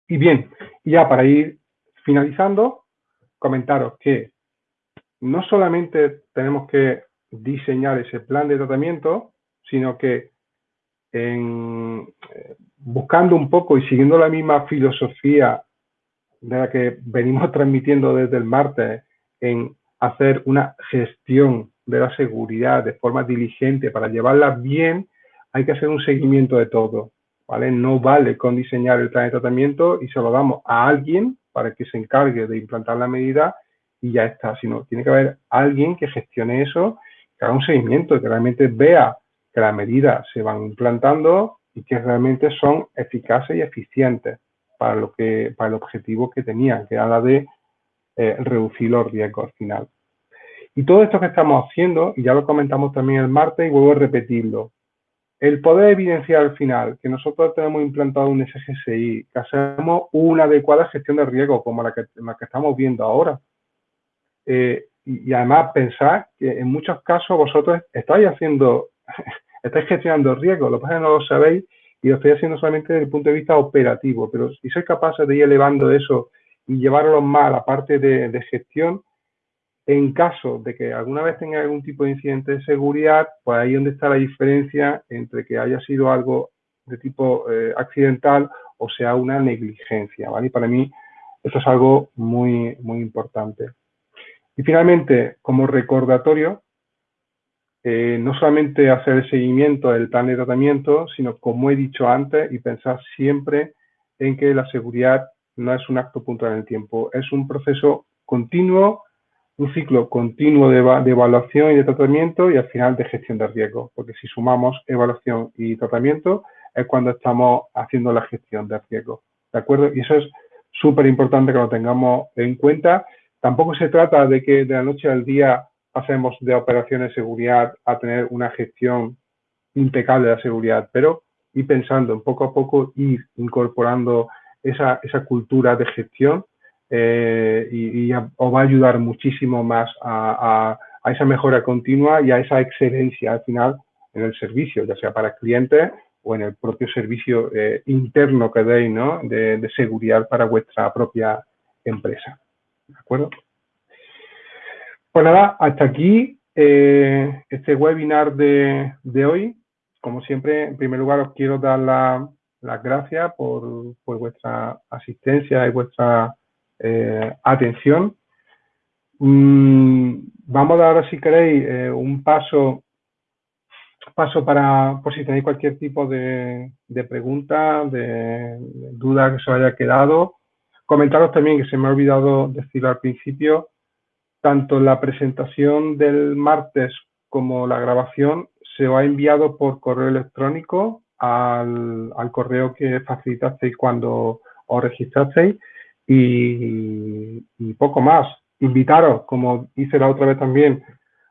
Speaker 1: Y bien, ya para ir finalizando, comentaros que no solamente tenemos que diseñar ese plan de tratamiento, sino que eh, buscando un poco y siguiendo la misma filosofía de la que venimos (laughs) transmitiendo desde el martes en hacer una gestión de la seguridad de forma diligente para llevarla bien, hay que hacer un seguimiento de todo. ¿vale? No vale con diseñar el plan de tratamiento y se lo damos a alguien para que se encargue de implantar la medida y ya está, sino tiene que haber alguien que gestione eso que haga un seguimiento, que realmente vea que las medidas se van implantando y que realmente son eficaces y eficientes para, lo que, para el objetivo que tenían, que era la de eh, reducir los riesgos al final. Y todo esto que estamos haciendo, y ya lo comentamos también el martes y vuelvo a repetirlo, el poder evidenciar al final que nosotros tenemos implantado un SGSI, que hacemos una adecuada gestión de riesgo como la que, la que estamos viendo ahora, eh, y, además pensar que en muchos casos vosotros estáis haciendo, (laughs) estáis gestionando riesgos, lo que no lo sabéis y lo estáis haciendo solamente desde el punto de vista operativo, pero si sois capaces de ir elevando eso y llevarlo más a la parte de, gestión, en caso de que alguna vez tenga algún tipo de incidente de seguridad, pues ahí es donde está la diferencia entre que haya sido algo de tipo eh, accidental o sea una negligencia, ¿vale? Y para mí eso es algo muy, muy importante. Y finalmente, como recordatorio, eh, no solamente hacer el seguimiento del plan de tratamiento, sino como he dicho antes, y pensar siempre en que la seguridad no es un acto puntual en el tiempo, es un proceso continuo, un ciclo continuo de, de, evaluación y de tratamiento y al final de gestión de riesgo, porque si sumamos evaluación y tratamiento es cuando estamos haciendo la gestión de riesgo, ¿de acuerdo? Y eso es súper importante que lo tengamos en cuenta. Tampoco se trata de que de la noche al día pasemos de operaciones de seguridad a tener una gestión impecable de la seguridad, pero ir pensando en poco a poco, ir incorporando esa, esa cultura de gestión eh, y, os va a ayudar muchísimo más a, a, esa mejora continua y a esa excelencia al final en el servicio, ya sea para clientes o en el propio servicio eh, interno que deis ¿no? de, seguridad para vuestra propia empresa. ¿De acuerdo? Pues nada, hasta aquí eh, este webinar de, de, hoy. Como siempre, en primer lugar os quiero dar las la gracias por, por, vuestra asistencia y vuestra eh, atención. Mm, vamos a dar si queréis, eh, un paso paso para, por si tenéis cualquier tipo de, de pregunta, de, duda que os haya quedado. Comentaros también que se me ha olvidado decirlo al principio, tanto la presentación del martes como la grabación se os ha enviado por correo electrónico al, al correo que facilitasteis cuando os registrasteis y, y poco más. Invitaros, como hice la otra vez también,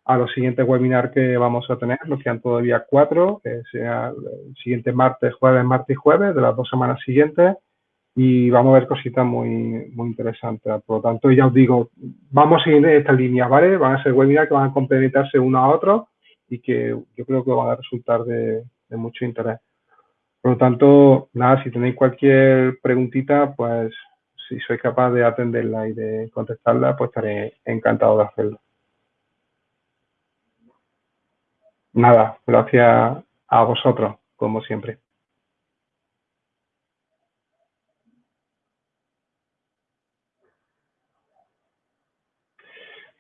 Speaker 1: a los siguientes webinars que vamos a tener, nos quedan todavía cuatro, que sea el siguiente martes, jueves, martes y jueves, de las dos semanas siguientes, y vamos a ver cositas muy, muy interesantes. Por lo tanto, ya os digo, vamos a seguir esta línea, ¿vale? Van a ser webinars que van a complementarse uno a otro y que yo creo que van a resultar de, de mucho interés. Por lo tanto, nada, si tenéis cualquier preguntita, pues si soy capaz de atenderla y de contestarla, pues estaré encantado de hacerlo. Nada, gracias a vosotros, como siempre.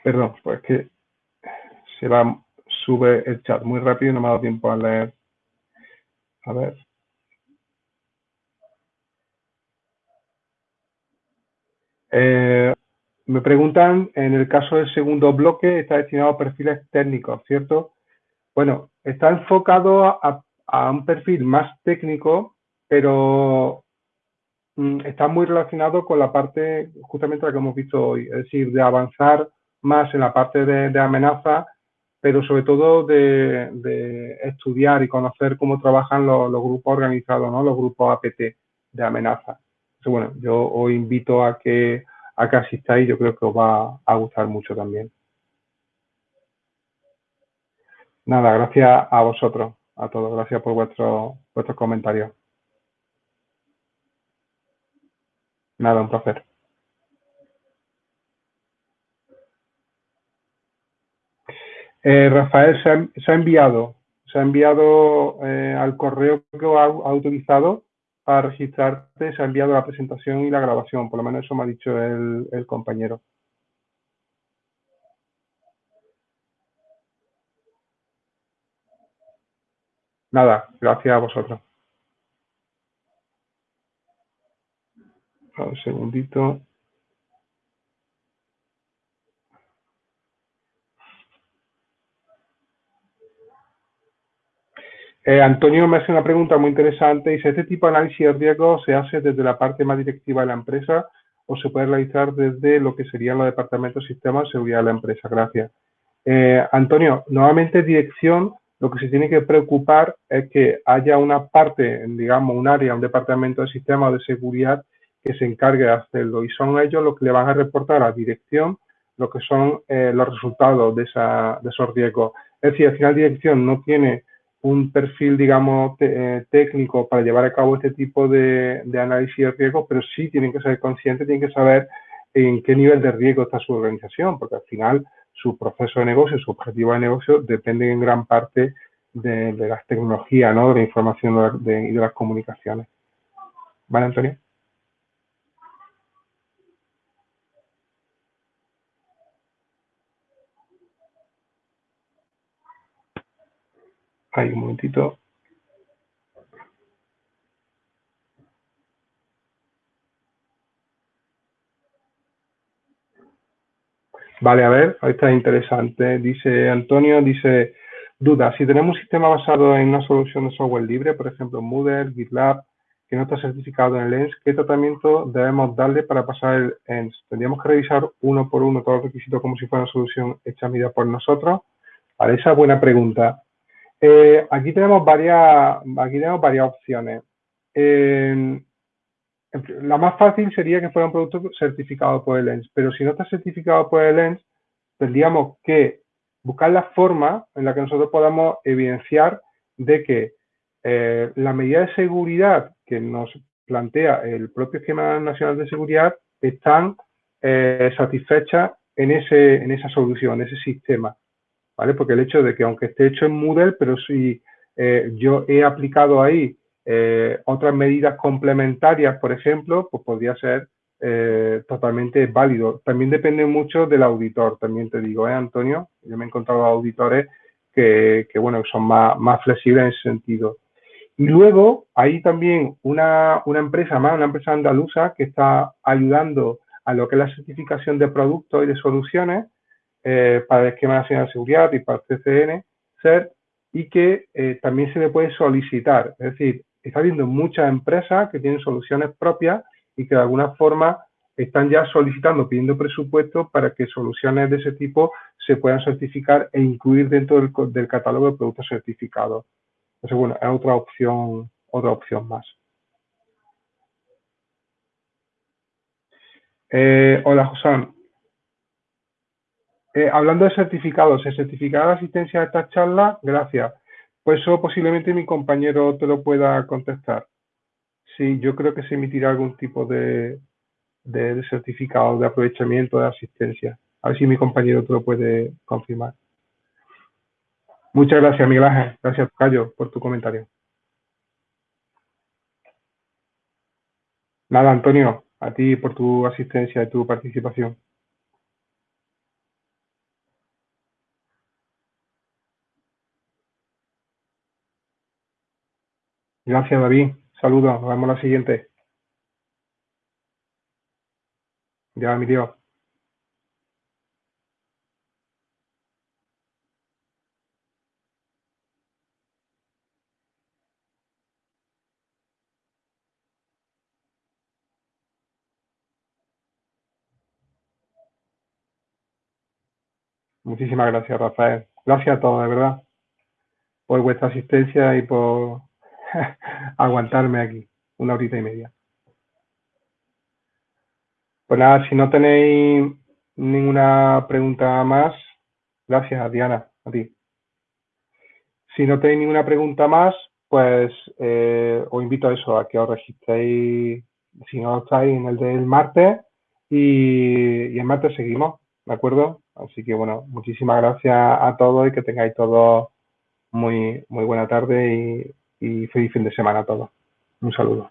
Speaker 1: Perdón, pues que se va, sube el chat muy rápido y no me ha dado tiempo a leer. A ver. Eh, me preguntan, en el caso del segundo bloque, está destinado a perfiles técnicos, ¿cierto? Bueno, está enfocado a, un perfil más técnico, pero mm, está muy relacionado con la parte, justamente la que hemos visto hoy, es decir, de avanzar más en la parte de, de amenaza, pero sobre todo de, de, estudiar y conocer cómo trabajan los, grupos organizados, ¿no? los grupos APT de amenaza. Bueno, yo os invito a que, a que asistáis, yo creo que os va a gustar mucho también. Nada, gracias a vosotros, a todos. Gracias por vuestro, vuestros comentarios. Nada, un placer. Eh, Rafael, se ha, enviado, se ha enviado eh, al correo que ha, ha, utilizado para registrarte, se ha enviado la presentación y la grabación, por lo menos eso me ha dicho el compañero. Nada, gracias a vosotros. Un segundito. Eh, Antonio me hace una pregunta muy interesante. Dice, ¿este tipo de análisis de riesgo se hace desde la parte más directiva de la empresa o se puede realizar desde lo que serían los departamentos de sistemas de seguridad de la empresa? Gracias. Eh, Antonio, nuevamente dirección lo que se tiene que preocupar es que haya una parte, digamos, un área, un departamento de sistemas de seguridad que se encargue de hacerlo y son ellos los que le van a reportar a dirección lo que son eh, los resultados de, esa, de esos riesgos. Es decir, al final dirección no tiene un perfil, digamos, eh, técnico para llevar a cabo este tipo de, de análisis de riesgos, pero sí tienen que ser conscientes, tienen que saber en qué nivel de riesgo está su organización, porque al final su proceso de negocio, su objetivo de negocio, dependen en gran parte de, las tecnologías, ¿no? de la información y de las comunicaciones. ¿Vale, Antonio? Ahí, un momentito. Vale, a ver, ahí está interesante. Dice Antonio, dice, duda, si tenemos un sistema basado en una solución de software libre, por ejemplo Moodle, GitLab, que no está certificado en el ENS, ¿qué tratamiento debemos darle para pasar el ENS? ¿Tendríamos que revisar uno por uno todos los requisitos como si fuera una solución hecha a medida por nosotros? Vale, esa es buena pregunta. Eh, aquí, tenemos varias, aquí tenemos varias opciones. la más fácil sería que fuera un producto certificado por el ENS, pero si no está certificado por el ENS, tendríamos que buscar la forma en la que nosotros podamos evidenciar de que eh, la medida de seguridad que nos plantea el propio esquema nacional de seguridad están eh, satisfechas en, en esa solución, en ese sistema. ¿Vale? Porque el hecho de que aunque esté hecho en Moodle, pero si eh, yo he aplicado ahí eh, otras medidas complementarias, por ejemplo, pues podría ser eh, totalmente válido. También depende mucho del auditor, también te digo, ¿eh, Antonio? Yo me he encontrado auditores que, que bueno, son más, más flexibles en ese sentido. Y luego hay también una, una empresa más, una empresa andaluza que está ayudando a lo que es la certificación de productos y de soluciones eh, para el esquema nacional de seguridad y para el CCN, CERT, y que eh, también se le puede solicitar. Es decir, está habiendo muchas empresas que tienen soluciones propias y que de alguna forma están ya solicitando, pidiendo presupuesto para que soluciones de ese tipo se puedan certificar e incluir dentro del, catálogo de productos certificados. Entonces, bueno, es otra opción, otra opción más. Eh, hola, José. Eh, hablando de certificados, ¿el certificado de asistencia a esta charla? Gracias. Pues eso posiblemente mi compañero te lo pueda contestar. Sí, yo creo que se emitirá algún tipo de, certificado de aprovechamiento de asistencia. A ver si mi compañero te lo puede confirmar. Muchas gracias, Miguel Ángel. Gracias, Cayo, por tu comentario. Nada, Antonio, a ti por tu asistencia y tu participación. Gracias, David. Saludos. Nos vemos la siguiente. Ya, mi Dios. Muchísimas gracias, Rafael. Gracias a todos, de verdad, por vuestra asistencia y por (laughs) aguantarme aquí una horita y media. Pues nada, si no tenéis ninguna pregunta más, gracias Diana, a ti. Si no tenéis ninguna pregunta más, pues eh, os invito a eso, a que os registréis, si no estáis, en el del martes y, y el martes seguimos, ¿de acuerdo? Así que bueno, muchísimas gracias a todos y que tengáis todos muy, muy buena tarde y y feliz fin de semana a todos. Un saludo.